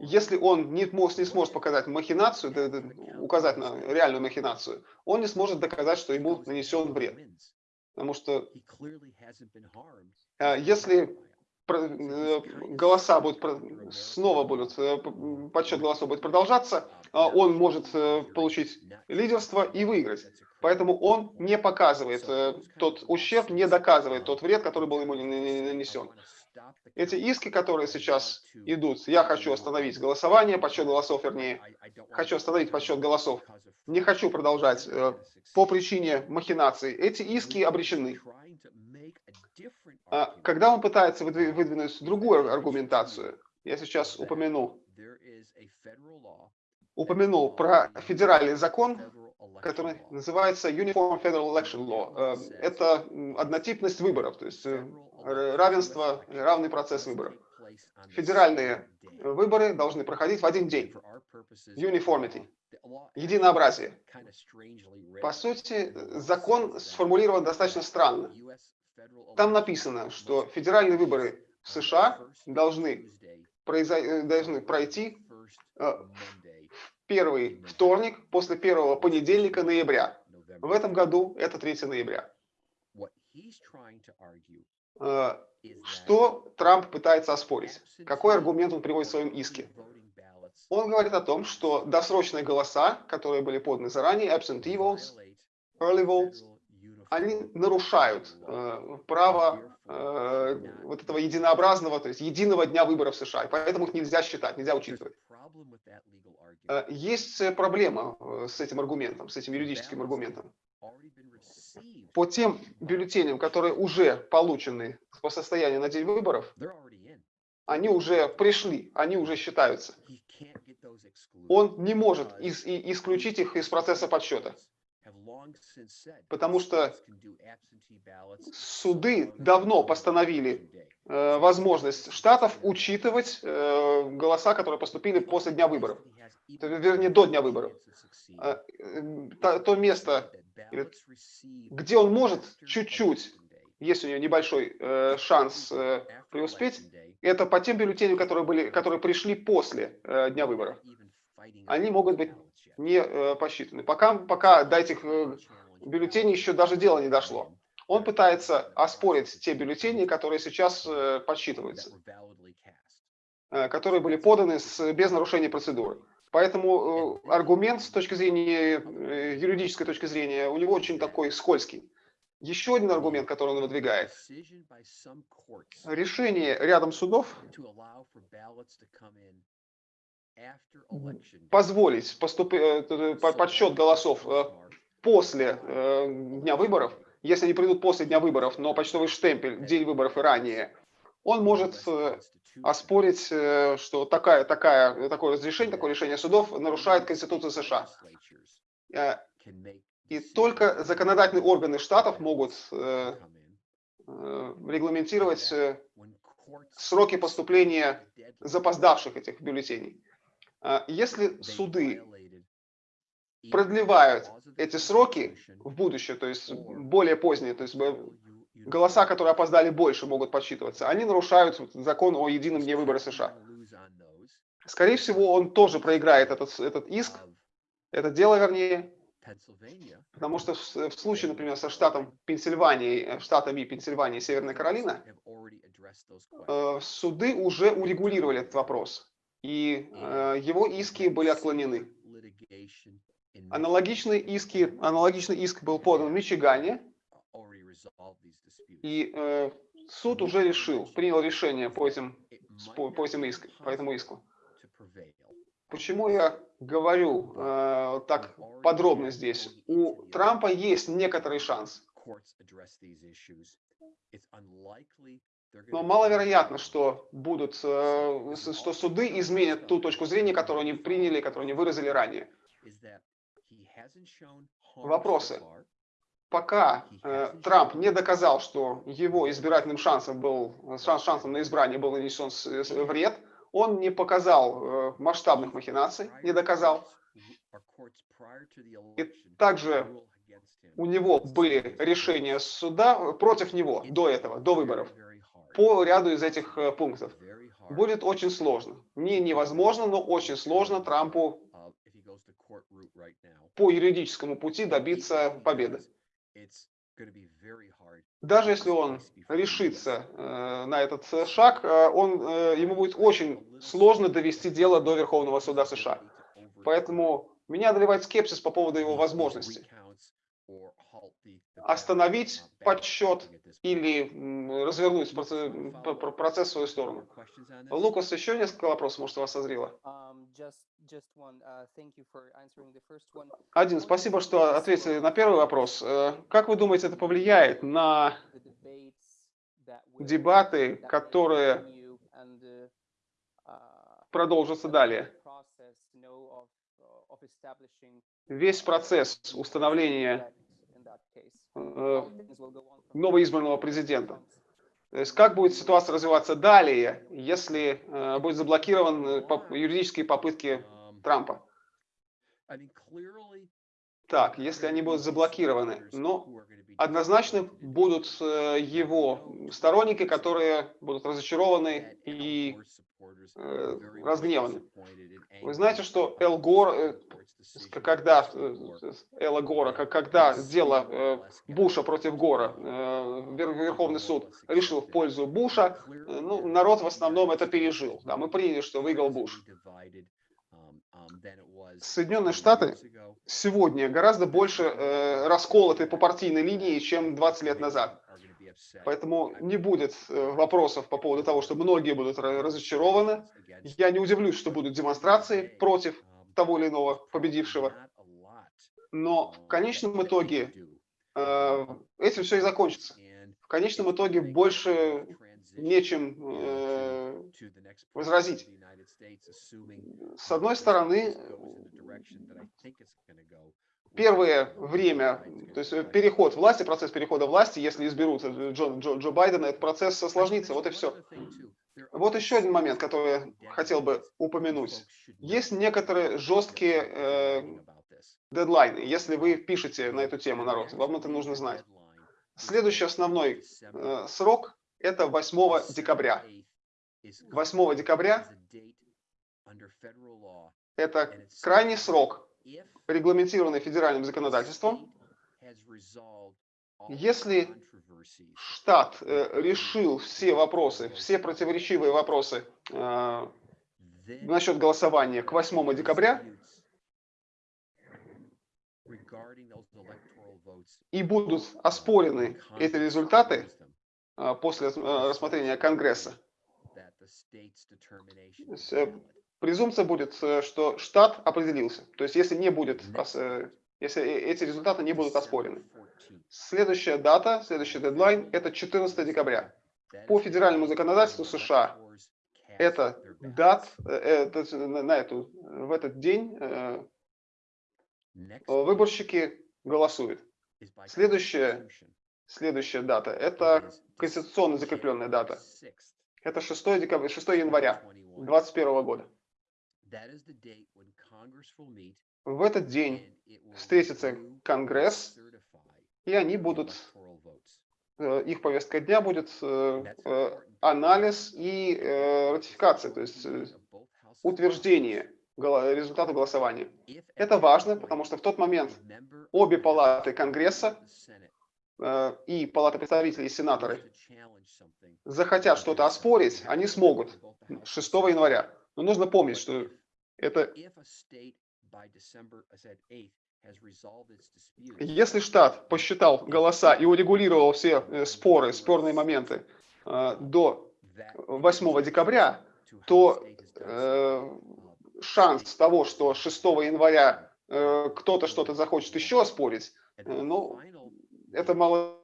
если он не, не сможет показать махинацию, указать на реальную махинацию, он не сможет доказать, что ему нанесен вред. Потому что а, если э, голоса будут, снова будут, э, подсчет голосов будет продолжаться, он может э, получить лидерство и выиграть. Поэтому он не показывает тот ущерб, не доказывает тот вред, который был ему нанесен. Эти иски, которые сейчас идут, я хочу остановить голосование, подсчет голосов, вернее, хочу остановить подсчет голосов, не хочу продолжать э, по причине махинаций, эти иски обречены. А, когда он пытается выдвинуть другую аргументацию, я сейчас упомяну, упомянул про федеральный закон, который называется Uniform Federal Election Law. Э, это однотипность выборов, то есть э, равенство, равный процесс выборов. Федеральные выборы должны проходить в один день. Uniformity. Единообразие. По сути, закон сформулирован достаточно странно. Там написано, что федеральные выборы в США должны, произойти, должны пройти э, в первый вторник после первого понедельника ноября. В этом году это 3 ноября. Э, что Трамп пытается оспорить? Какой аргумент он приводит в своем иске? Он говорит о том, что досрочные голоса, которые были поданы заранее, absentee votes, early votes, они нарушают э, право э, вот этого единообразного, то есть единого дня выборов в США, и поэтому их нельзя считать, нельзя учитывать. Э, есть проблема э, с этим аргументом, с этим юридическим аргументом. по тем бюллетеням, которые уже получены по состоянию на день выборов, они уже пришли, они уже считаются. Он не может из, и, исключить их из процесса подсчета. Потому что суды давно постановили э, возможность штатов учитывать э, голоса, которые поступили после дня выборов. Вернее, до дня выборов. Э, то, то место где он может чуть-чуть есть у нее небольшой э, шанс э, преуспеть, это по тем бюллетеням, которые, были, которые пришли после э, дня выборов. Они могут быть не э, посчитаны. Пока, пока до этих э, бюллетеней еще даже дело не дошло. Он пытается оспорить те бюллетени, которые сейчас э, подсчитываются, которые были поданы с, без нарушения процедуры. Поэтому аргумент с точки зрения, юридической точки зрения, у него очень такой скользкий. Еще один аргумент, который он выдвигает. Решение рядом судов позволить поступ... э, по- подсчет голосов э, после э, дня выборов, если они придут после дня выборов, но почтовый штемпель день выборов и ранее, он может оспорить, что такая, такая, такое разрешение, такое решение судов нарушает Конституцию США. И только законодательные органы штатов могут регламентировать сроки поступления запоздавших этих бюллетеней. А Если суды продлевают эти сроки в будущее, то есть более поздние, то есть голоса, которые опоздали больше, могут подсчитываться, они нарушают закон о едином дне выбора США. Скорее всего, он тоже проиграет этот, этот иск, это дело, вернее, потому что в, в случае, например, со штатом Пенсильвания, э, штатами Пенсильвания и Северная Каролина, э, суды уже урегулировали этот вопрос, и э, его иски были отклонены. Аналогичные иски, аналогичный иск был подан в Мичигане, и э, суд уже решил, принял решение по этим, по этим иск, по этому иску. Почему я говорю э, так подробно здесь? У Трампа есть некоторый шанс, но маловероятно, что будут, э, что суды изменят ту точку зрения, которую они приняли, которую они выразили ранее. Вопросы. Пока э, Трамп не доказал, что его избирательным шансом был шанс, шансом на избрание был нанесен вред, он не показал э, масштабных махинаций, не доказал. И также у него были решения суда против него до этого, до выборов, по ряду из этих э, пунктов. Будет очень сложно. Не невозможно, но очень сложно Трампу по юридическому пути добиться победы. Даже если он решится э, на этот э, шаг, э, он, э, ему будет очень сложно довести дело до Верховного суда США. Поэтому меня одолевает скепсис по поводу его возможности остановить подсчет или развернуть п- процесс в свою сторону. Лукас, еще несколько вопросов, может, у вас созрело? Um. Uh. Один, спасибо, что ответили на первый вопрос. Э, Как вы думаете, это повлияет на дебаты, которые uh, uh, продолжатся далее? Весь процесс установления новоизбранного президента. То есть как будет ситуация развиваться далее, если э, будет заблокирован э, юридические попытки Трампа? Так, если они будут заблокированы, но однозначно будут э, его сторонники, которые будут разочарованы и э, разгневаны. Вы знаете, что Эл Гор, э, когда э, Элла Гора, когда дело э, Буша против Гора, э, Вер- Верховный суд решил в пользу Буша, ну, народ в основном это пережил. Да, мы приняли, что выиграл Буш. Соединенные Штаты сегодня гораздо больше э, расколоты по партийной линии, чем 20 лет назад. Поэтому не будет э, вопросов по поводу того, что многие будут ра- разочарованы. Я не удивлюсь, что будут демонстрации против того или иного победившего. Но в конечном итоге э, этим все и закончится. В конечном итоге больше нечем э, возразить. С одной стороны, первое время, то есть э, переход власти, процесс перехода власти, если изберут Джо, Джо, Джо Байдена, этот процесс осложнится, вот и все. Вот еще один момент, который я хотел бы упомянуть. Есть некоторые жесткие э, дедлайны, если вы пишете на эту тему, народ, вам это нужно знать. Следующий основной э, срок – это 8 декабря. 8 декабря – это крайний срок, регламентированный федеральным законодательством, если штат э, решил все вопросы, все противоречивые вопросы э, насчет голосования к 8 декабря, и будут оспорены эти результаты после э, рассмотрения Конгресса, презумпция будет, э, что штат определился. То есть если не будет, э, если э- эти результаты не будут оспорены. Следующая дата, следующий дедлайн – это 14 декабря. По федеральному законодательству США это дат, э, э, то есть на эту, в этот день выборщики голосуют. Следующая, следующая дата – это конституционно закрепленная дата. Это 6, декабря, 6 января 2021 года. В этот день встретится Конгресс, и они будут, э, их повестка дня будет э, э, анализ и ратификация, то есть утверждение результата голосования. Это важно, потому что в тот момент обе палаты Конгресса и Палата представителей и сенаторы захотят что-то оспорить, они смогут 6 января. Но нужно помнить, что это если штат посчитал голоса и урегулировал все э, споры, спорные моменты э, до 8 декабря, то э, шанс того, что 6 января э, кто-то что-то захочет еще оспорить, э, ну, это мало...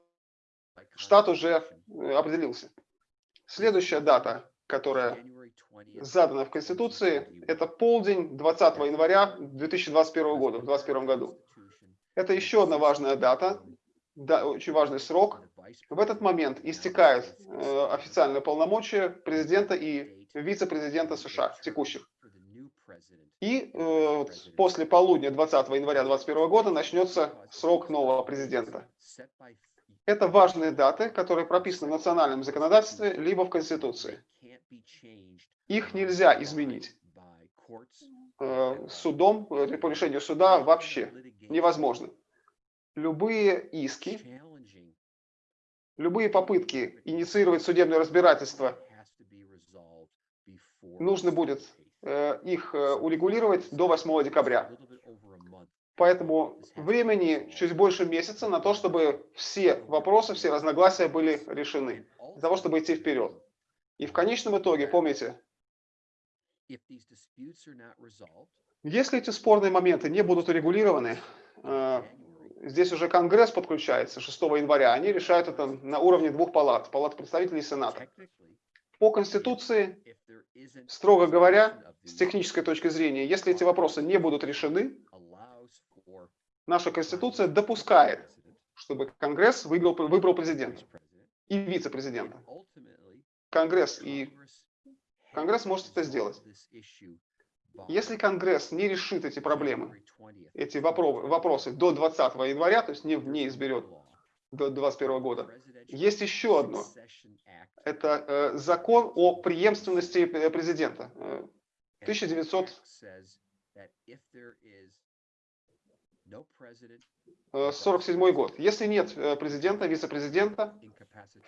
Штат уже э, определился. Следующая дата, которая задана в Конституции, это полдень 20 января 2021 года, в 2021 году. Это еще одна важная дата, да, очень важный срок. В этот момент истекают э, официальные полномочия президента и вице-президента США текущих. И э, после полудня 20 января 2021 года начнется срок нового президента. Это важные даты, которые прописаны в национальном законодательстве либо в Конституции. Их нельзя изменить э, судом, э, по решению суда вообще невозможно. Любые иски, любые попытки инициировать судебное разбирательство, нужно будет их э, урегулировать до 8 декабря. Поэтому времени чуть больше месяца на то, чтобы все вопросы, все разногласия были решены, для того, чтобы идти вперед. И в конечном итоге, помните, если эти спорные моменты не будут урегулированы, э, здесь уже Конгресс подключается 6 января, они решают это на уровне двух палат, палат представителей и Сената. По Конституции, строго говоря, с технической точки зрения, если эти вопросы не будут решены, наша Конституция допускает, чтобы Конгресс выбрал, выбрал президента и вице-президента. Конгресс и Конгресс может это сделать. Если Конгресс не решит эти проблемы, эти вопро- вопросы до 20 января, то есть не, не изберет до 2021 года, есть еще одно. Это э, закон о преемственности э, президента. Э, 1947 год. Если нет э, президента, вице-президента,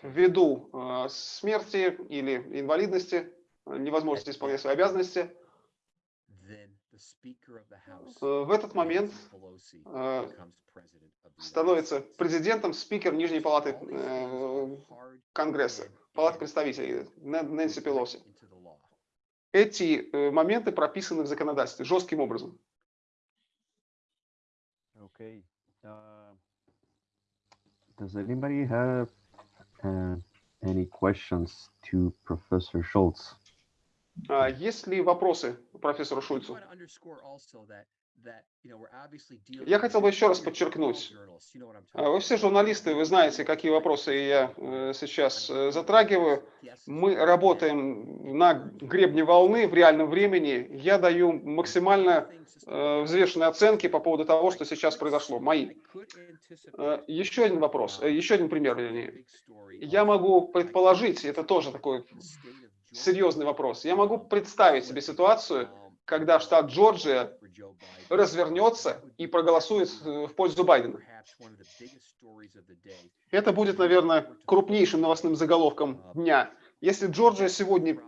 ввиду э, смерти или инвалидности, э, невозможности исполнять свои обязанности, в этот момент э, становится президентом спикер Нижней палаты э, Конгресса, палаты представителей Нэн- Нэнси Пелоси. Эти э, моменты прописаны в законодательстве жестким образом. Okay. Uh, does anybody have uh, any questions to Professor Schultz? А Есть ли вопросы профессору Шульцу? Я хотел бы еще раз подчеркнуть, а, вы все журналисты, вы знаете, какие вопросы я э, сейчас э, затрагиваю. Мы работаем на гребне волны в реальном времени. Я даю максимально э, взвешенные оценки по поводу того, что сейчас произошло, мои. Еще один вопрос, еще один пример, вернее. Я могу предположить, это тоже такой серьезный вопрос, я могу представить себе ситуацию, когда штат Джорджия развернется и проголосует э, в пользу Байдена. Это будет, наверное, крупнейшим новостным заголовком дня. Если Джорджия сегодня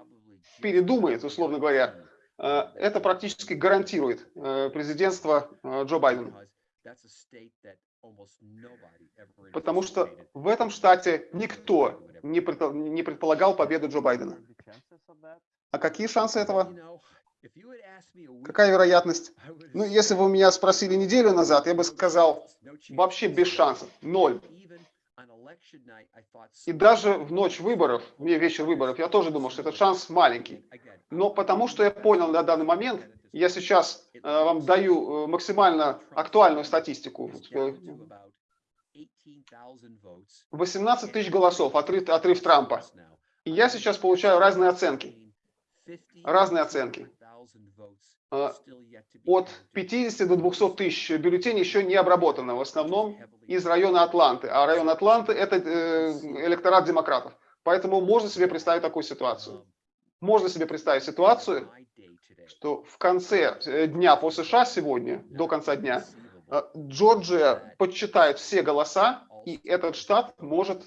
передумает, условно говоря, э, это практически гарантирует э, президентство Джо Байдена. Потому что в этом штате никто не предполагал победу Джо Байдена. А какие шансы этого? Какая вероятность? Ну, если бы вы меня спросили неделю назад, я бы сказал, вообще без шансов, ноль. И даже в ночь выборов, не вечер выборов, я тоже думал, что этот шанс маленький. Но потому что я понял на данный момент, я сейчас э, вам даю э, максимально актуальную статистику. 18 тысяч голосов, отрыв, отрыв Трампа. И я сейчас получаю разные оценки. Разные оценки. А, от 50 до 200 тысяч бюллетеней еще не обработано, в основном из района Атланты. А район Атланты – это э, электорат демократов. Поэтому можно себе представить такую ситуацию. Можно себе представить ситуацию, что в конце э, дня по США сегодня, до конца дня, э, Джорджия подсчитает все голоса, и этот штат может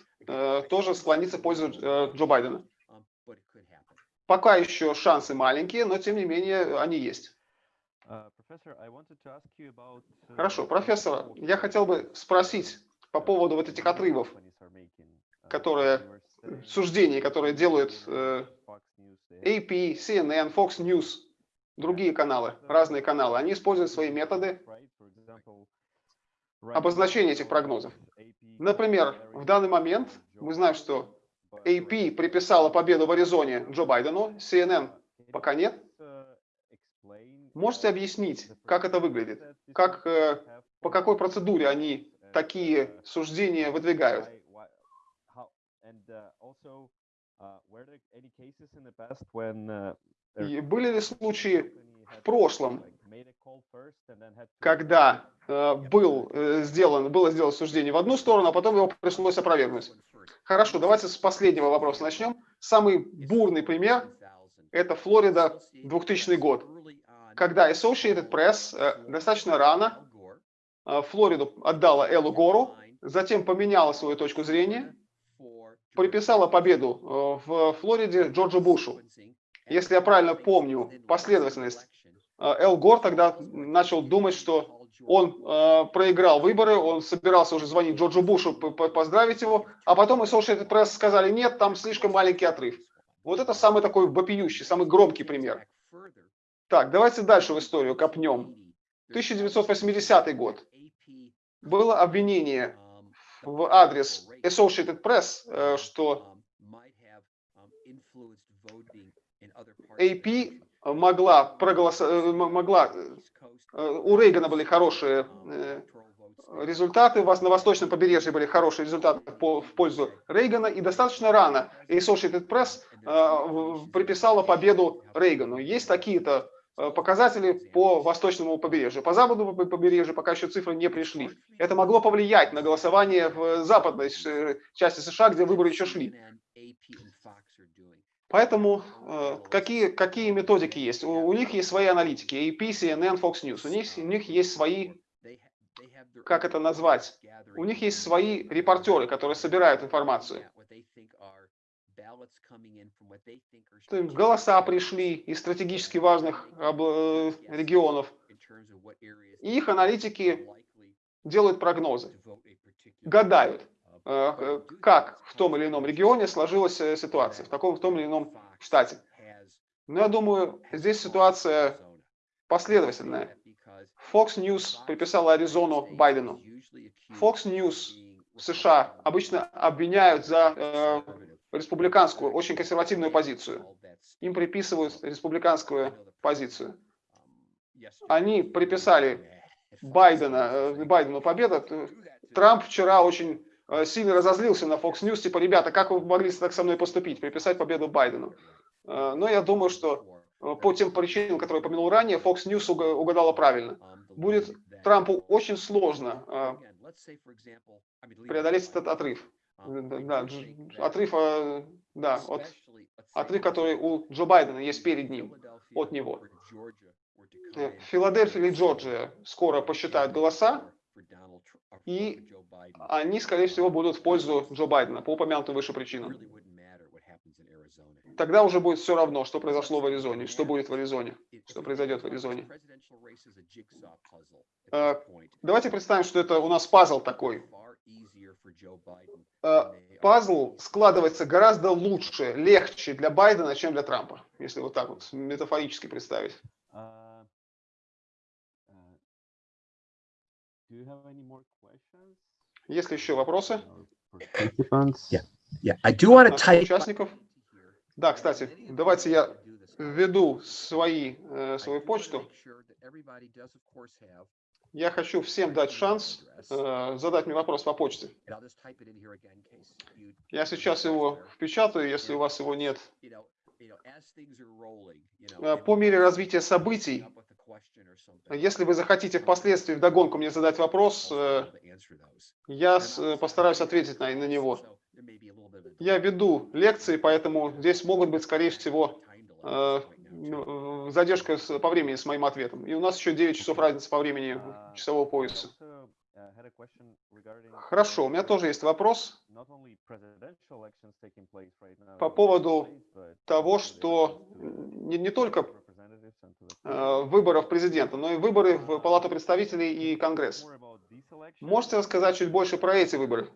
тоже склониться в пользу Джо Байдена. Пока еще шансы маленькие, но тем не менее они есть. Uh, Хорошо, профессор, я хотел бы спросить по поводу вот этих отрывов, uh, которые, суждений, которые делают э, AP, CNN, Fox News, другие каналы, разные каналы. Они используют свои методы обозначения этих прогнозов. Например, в данный момент мы знаем, что AP приписала победу в Аризоне Джо Байдену, CNN пока нет. Можете объяснить, как это выглядит? Как, э, по какой процедуре они такие суждения выдвигают? И были ли случаи в прошлом, когда э, был, э, сделан, было сделано суждение в одну сторону, а потом его пришлось опровергнуть? Хорошо, давайте с последнего вопроса начнем. Самый бурный пример – это Флорида, 2000 год, когда Associated Press э, достаточно рано э, Флориду отдала Эллу Гору, затем поменяла свою точку зрения, приписала победу э, в Флориде Джорджу Бушу. Если я правильно помню последовательность, Эл Гор тогда начал думать, что он э, проиграл выборы, он собирался уже звонить Джорджу Бушу, поздравить его, а потом и Associated Press сказали, нет, там слишком маленький отрыв. Вот это самый такой вопиющий, самый громкий пример. Так, давайте дальше в историю копнем. 1980 год. Было обвинение в адрес Associated Press, э, что AP могла, проголосовать, э, могла Э, у Рейгана были хорошие результаты, у вас на восточном побережье были хорошие результаты по, в пользу Рейгана, и достаточно рано Associated Press приписала победу Рейгану. Есть такие-то показатели по восточному побережью. По западному побережью пока еще цифры не пришли. Это могло повлиять на голосование в западной части США, где выборы еще шли. Поэтому э, какие, какие методики есть? У, у них есть свои аналитики, AP, CNN, Fox News. У них, у них есть свои, как это назвать? У них есть свои репортеры, которые собирают информацию. То есть голоса пришли из стратегически важных э, регионов. И их аналитики делают прогнозы, гадают, Э, как в том или ином регионе сложилась э, ситуация, в таком в том или ином штате. Но я думаю, здесь ситуация последовательная. Fox News приписала Аризону Байдену. Fox News в США обычно обвиняют за э, республиканскую, очень консервативную позицию. Им приписывают республиканскую позицию. они приписали Байдена, э, Байдену победу. Трамп вчера очень э, сильно разозлился на Fox News, типа, ребята, как вы могли так со мной поступить, приписать победу Байдену. Э, но я думаю, что по тем причинам, которые я упомянул ранее, Fox News угадала правильно. Будет Трампу очень сложно преодолеть этот отрыв. Да, отрыв, да, от, отрыв, который у Джо Байдена есть перед ним, от него. Филадельфия или Джорджия скоро посчитают голоса, и они, скорее всего, будут в пользу Джо Байдена по упомянутым выше причинам. Тогда уже будет все равно, что произошло в Аризоне, что будет в Аризоне, что произойдет в Аризоне. Давайте представим, что это у нас пазл такой. Пазл складывается гораздо лучше, легче для Байдена, чем для Трампа, если вот так вот метафорически представить. Есть ли еще вопросы? Yeah. Yeah. I do want to type... участников. Да, кстати, давайте я введу свои, э, свою почту. Я хочу всем дать шанс э, задать мне вопрос по почте. Я сейчас его впечатаю, если у вас его нет. Э, по мере развития событий, если вы захотите впоследствии вдогонку мне задать вопрос, э, я э, постараюсь ответить на, на него. Я веду лекции, поэтому здесь могут быть, скорее всего, задержка по времени с моим ответом. И у нас еще 9 часов разницы по времени часового пояса. Хорошо, у меня тоже есть вопрос по поводу того, что не, не только э, выборов президента, но и выборы в Палату представителей и Конгресс. Можете рассказать чуть больше про эти выборы?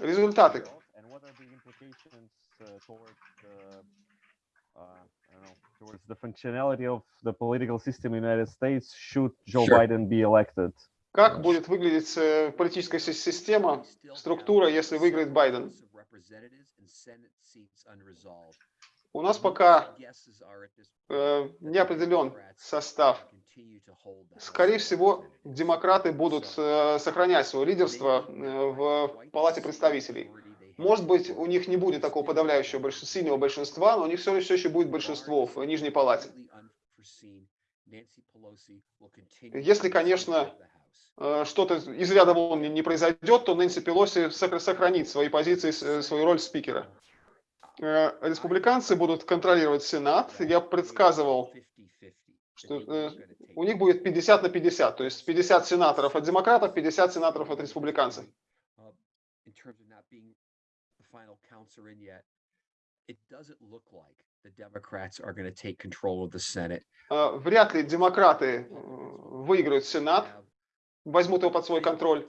Результаты. Towards the functionality of the political system in the United States should Joe sure. Biden be elected. Как будет выглядеть э, политическая система, структура, если выиграет Байден? У нас пока э, не определен состав. Скорее всего, демократы будут э, сохранять свое лидерство э, в Палате представителей. Может быть, у них не будет такого подавляющего большинства, сильного большинства, но у них все, все еще будет большинство в Нижней Палате. Если, конечно, э, что-то из ряда вон не произойдет, то Нэнси Пелоси сохранит свои позиции, э, свою роль спикера. Э, республиканцы будут контролировать Сенат. Я предсказывал, что у них будет 50 на 50, то есть 50 сенаторов от демократов, 50 сенаторов от республиканцев final counts are in yet, it doesn't look like the Democrats are going to take control of the Senate. Вряд ли демократы выиграют Сенат, возьмут его под свой контроль.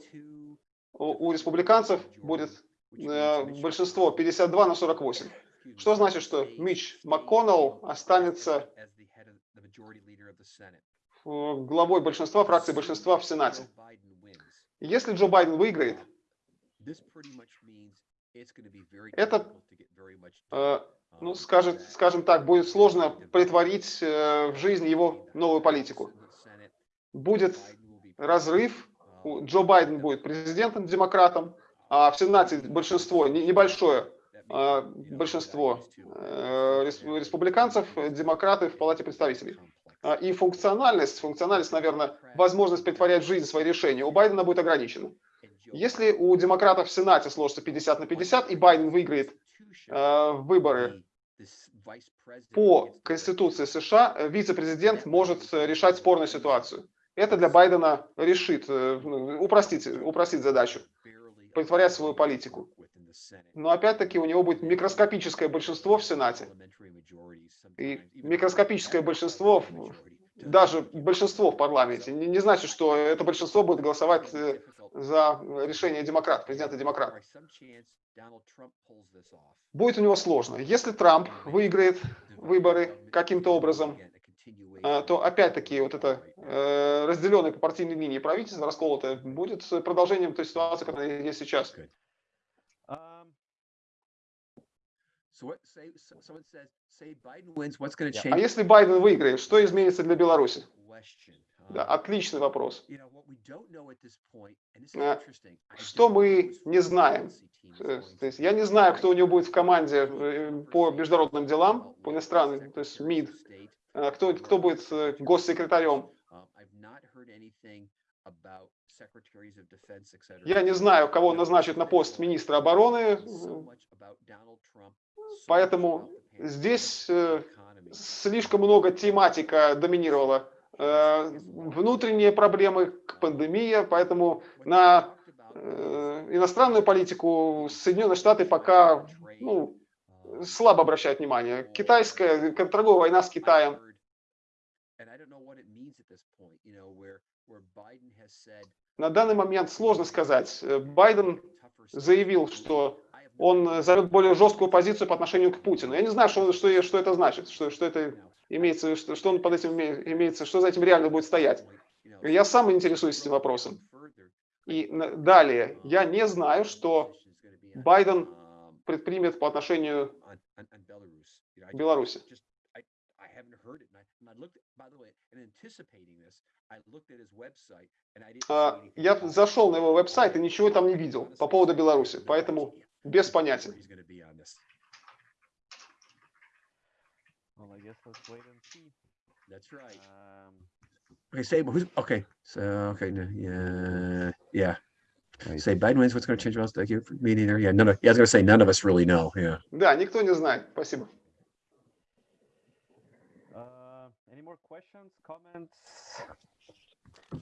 У республиканцев будет большинство 52 на 48. Что значит, что Мич МакКоннелл останется главой большинства, фракции большинства в Сенате. Если Джо Байден выиграет, это, э, ну, скажет, скажем так, будет сложно притворить э, в жизнь его новую политику. Будет разрыв, Джо Байден будет президентом, демократом, а в Сенате большинство, небольшое э, большинство республиканцев, демократы в Палате представителей. И функциональность, функциональность, наверное, возможность притворять в жизнь свои решения у Байдена будет ограничена. Если у демократов в Сенате сложится 50 на 50 и Байден выиграет э, выборы по Конституции США, э, вице-президент может э, решать спорную ситуацию. Это для Байдена решит, э, упростит, упростит задачу, притворять свою политику. Но опять-таки у него будет микроскопическое большинство в Сенате. И микроскопическое большинство, даже большинство в парламенте, не, не значит, что это большинство будет голосовать за решение демократа, президента демократа. Будет у него сложно. Если Трамп выиграет выборы каким-то образом, э, то опять-таки вот это э, разделенное по партийной линии правительство, расколотое, будет продолжением той ситуации, которая есть сейчас. А если Байден выиграет, что изменится для Беларуси? Да, Um, отличный вопрос. Э, что мы не знаем? Э, То есть я не знаю, кто у него будет в команде э, по международным делам, по иностранным, то есть МИД, кто, кто будет госсекретарем. Я не знаю, кого назначат на пост министра обороны, поэтому здесь э, слишком много тематика доминировала. Э, Внутренние проблемы, пандемия, поэтому на э, иностранную политику Соединенные Штаты пока ну, um, слабо обращают внимание. Китайская торговая война с Китаем. На данный момент сложно сказать. Байден заявил, что он займет более жесткую позицию по отношению к Путину. Я не знаю, что, что, что это значит, что, что это имеется, что, что он под этим име- имеется, что за этим реально будет стоять. Я сам интересуюсь этим вопросом. И далее, я не знаю, что Байден um, предпримет по отношению к Беларуси. just I, I haven't heard it. And I, and I looked, at, by the way, in anticipating this, I looked at his website and I didn't see А, anything Я about it. зашел на его веб-сайт и ничего там не видел по поводу Беларуси, поэтому без понятия. He's gonna be on this. Well, I guess let's wait and see. That's right. Um, Okay, say who's okay. So okay, no, yeah, yeah. Right. Say Biden wins. What's going to change? Else, thank you. for Me neither. Yeah, none of. Yeah, I was going to say none of us really know. Yeah. Да, никто не знает. Спасибо. More questions, comments?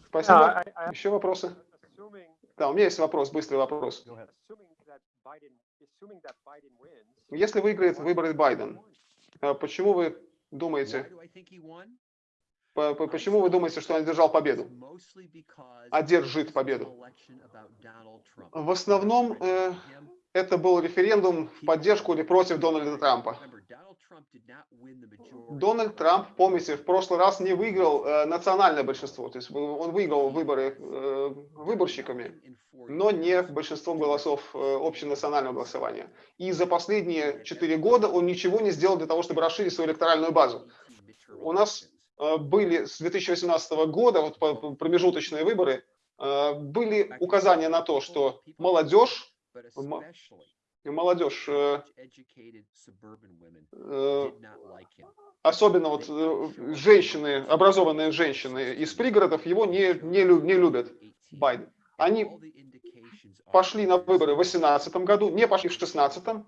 Спасибо. I, I, Еще вопросы? assuming, Да, у меня есть вопрос, быстрый вопрос. Go ahead. assuming that Biden, assuming that Biden wins, Если выиграет выборы Байден, а почему вы думаете, почему вы думаете, что он одержал победу? Одержит победу. В основном э, это был референдум в поддержку или против Дональда Трампа. Дональд Трамп, помните, в прошлый раз не выиграл э, национальное большинство, то есть он выиграл выборы э, выборщиками, но не большинством голосов э, общенационального голосования. И за последние четыре года он ничего не сделал для того, чтобы расширить свою электоральную базу. У нас Э, были с 2018 года, вот по- по- промежуточные выборы, э, были указания на то, что молодежь, молодежь, э, э, особенно вот э, женщины, образованные женщины из пригородов, его не, не, не любят, Байден. Они пошли на выборы в 2018 году, не пошли в 2016,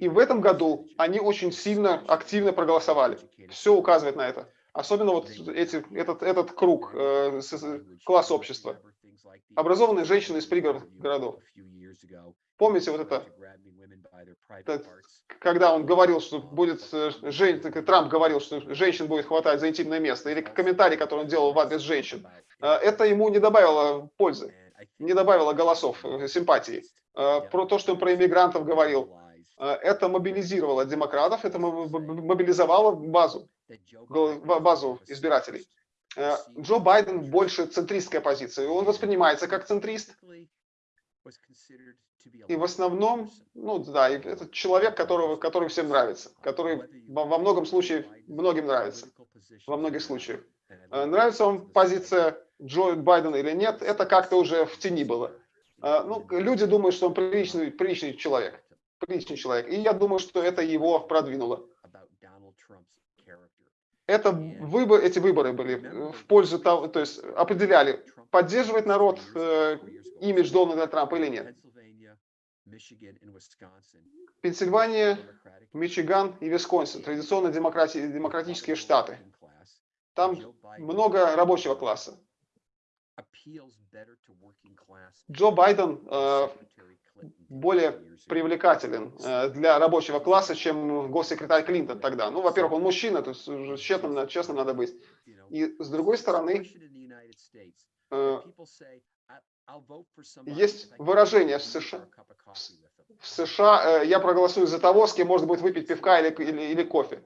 и в этом году они очень сильно, активно проголосовали. Все указывает на это. Особенно вот эти, этот, этот круг, класс общества. Образованные женщины из пригородов городов. Помните вот это, когда он говорил, что будет, э, жен- Трамп говорил, что женщин будет хватать за интимное место, или комментарий, который он делал в адрес женщин, э, это ему не добавило пользы, не добавило голосов, э, симпатии. Про то, что он про иммигрантов говорил, это мобилизировало демократов, это мо- мо- мобилизовало базу, базу избирателей. Джо Байден больше центристская позиция, он воспринимается как центрист, и в основном, ну да, это человек, которого, который всем нравится, который во, многом случае многим нравится, во многих случаях. Э, Нравится вам позиция Джо Байдена или нет, это как-то уже в тени было. Э, Ну, люди думают, что он приличный, приличный человек, приличный человек, и я думаю, что это его продвинуло. Это выбор, эти выборы были в пользу того, то есть определяли, поддерживает народ э, имидж Дональда Трампа или нет. Пенсильвания, Мичиган и Висконсин, традиционно демократи- демократические штаты. Там много рабочего класса. Джо Байден э, более привлекателен э, для рабочего класса, чем госсекретарь Клинтон тогда. Ну, во-первых, он мужчина, то есть честным, честным надо быть. И с другой стороны, э, есть выражение в США, в США э, я проголосую за того, с кем можно будет выпить пивка или, или, или кофе.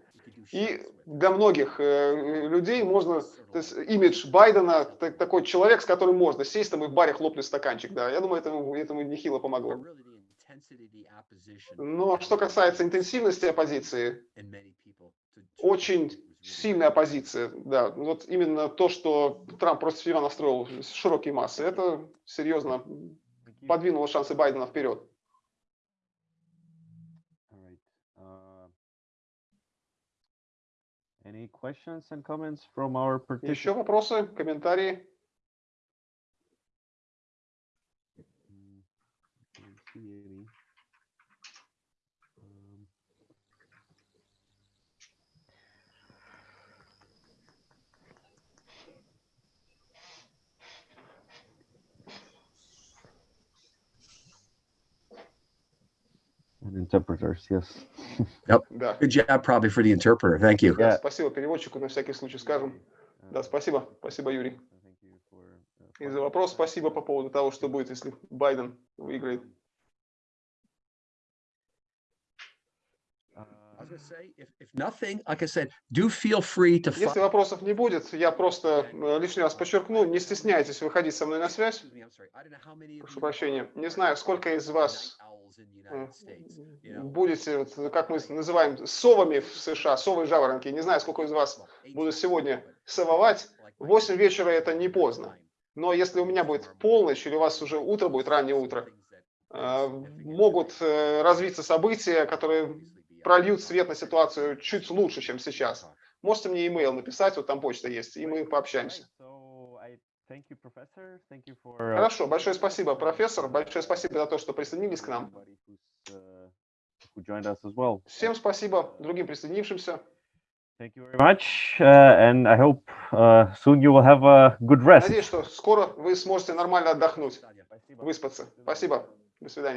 И для многих э, людей можно, то есть имидж Байдена, та- такой человек, с которым можно сесть там и в баре хлопнуть стаканчик, да, я думаю, этому, этому нехило помогло. Но что касается интенсивности оппозиции, очень сильная оппозиция, да, вот именно то, что Трамп против себя настроил широкие массы, это серьезно подвинуло шансы Байдена вперед. Uh? Еще вопросы, комментарии? Interpreters, yes. [laughs] Да. Good job probably for the interpreter. Thank you. Yeah. Спасибо переводчику, на всякий случай скажем. Да, спасибо. Спасибо, Юрий. So thank you for, uh, И за вопрос спасибо по поводу того, что будет, если Байден выиграет. uh, I was gonna say, if, if nothing, like I said, do feel free to. Если вопросов не будет, я просто э, лишний раз подчеркну, не стесняйтесь выходить со мной на связь. Прошу прощения. Не знаю, сколько из вас э, будете, как мы называем, совами в США, совы жаворонки. Не знаю, сколько из вас будут сегодня сововать. В 8 вечера это не поздно. Но если у меня будет полночь или у вас уже утро будет, раннее утро, э, могут развиться события, которые прольют свет на ситуацию чуть лучше, чем сейчас. Можете мне имейл написать, вот там почта есть, и мы пообщаемся. Uh, Хорошо, большое спасибо, профессор. Большое спасибо за то, что присоединились к нам. uh. Всем спасибо, другим присоединившимся. Thank you very much, uh, and I hope uh, soon you will have a good rest. Надеюсь, что скоро вы сможете нормально отдохнуть, выспаться. Спасибо. До свидания.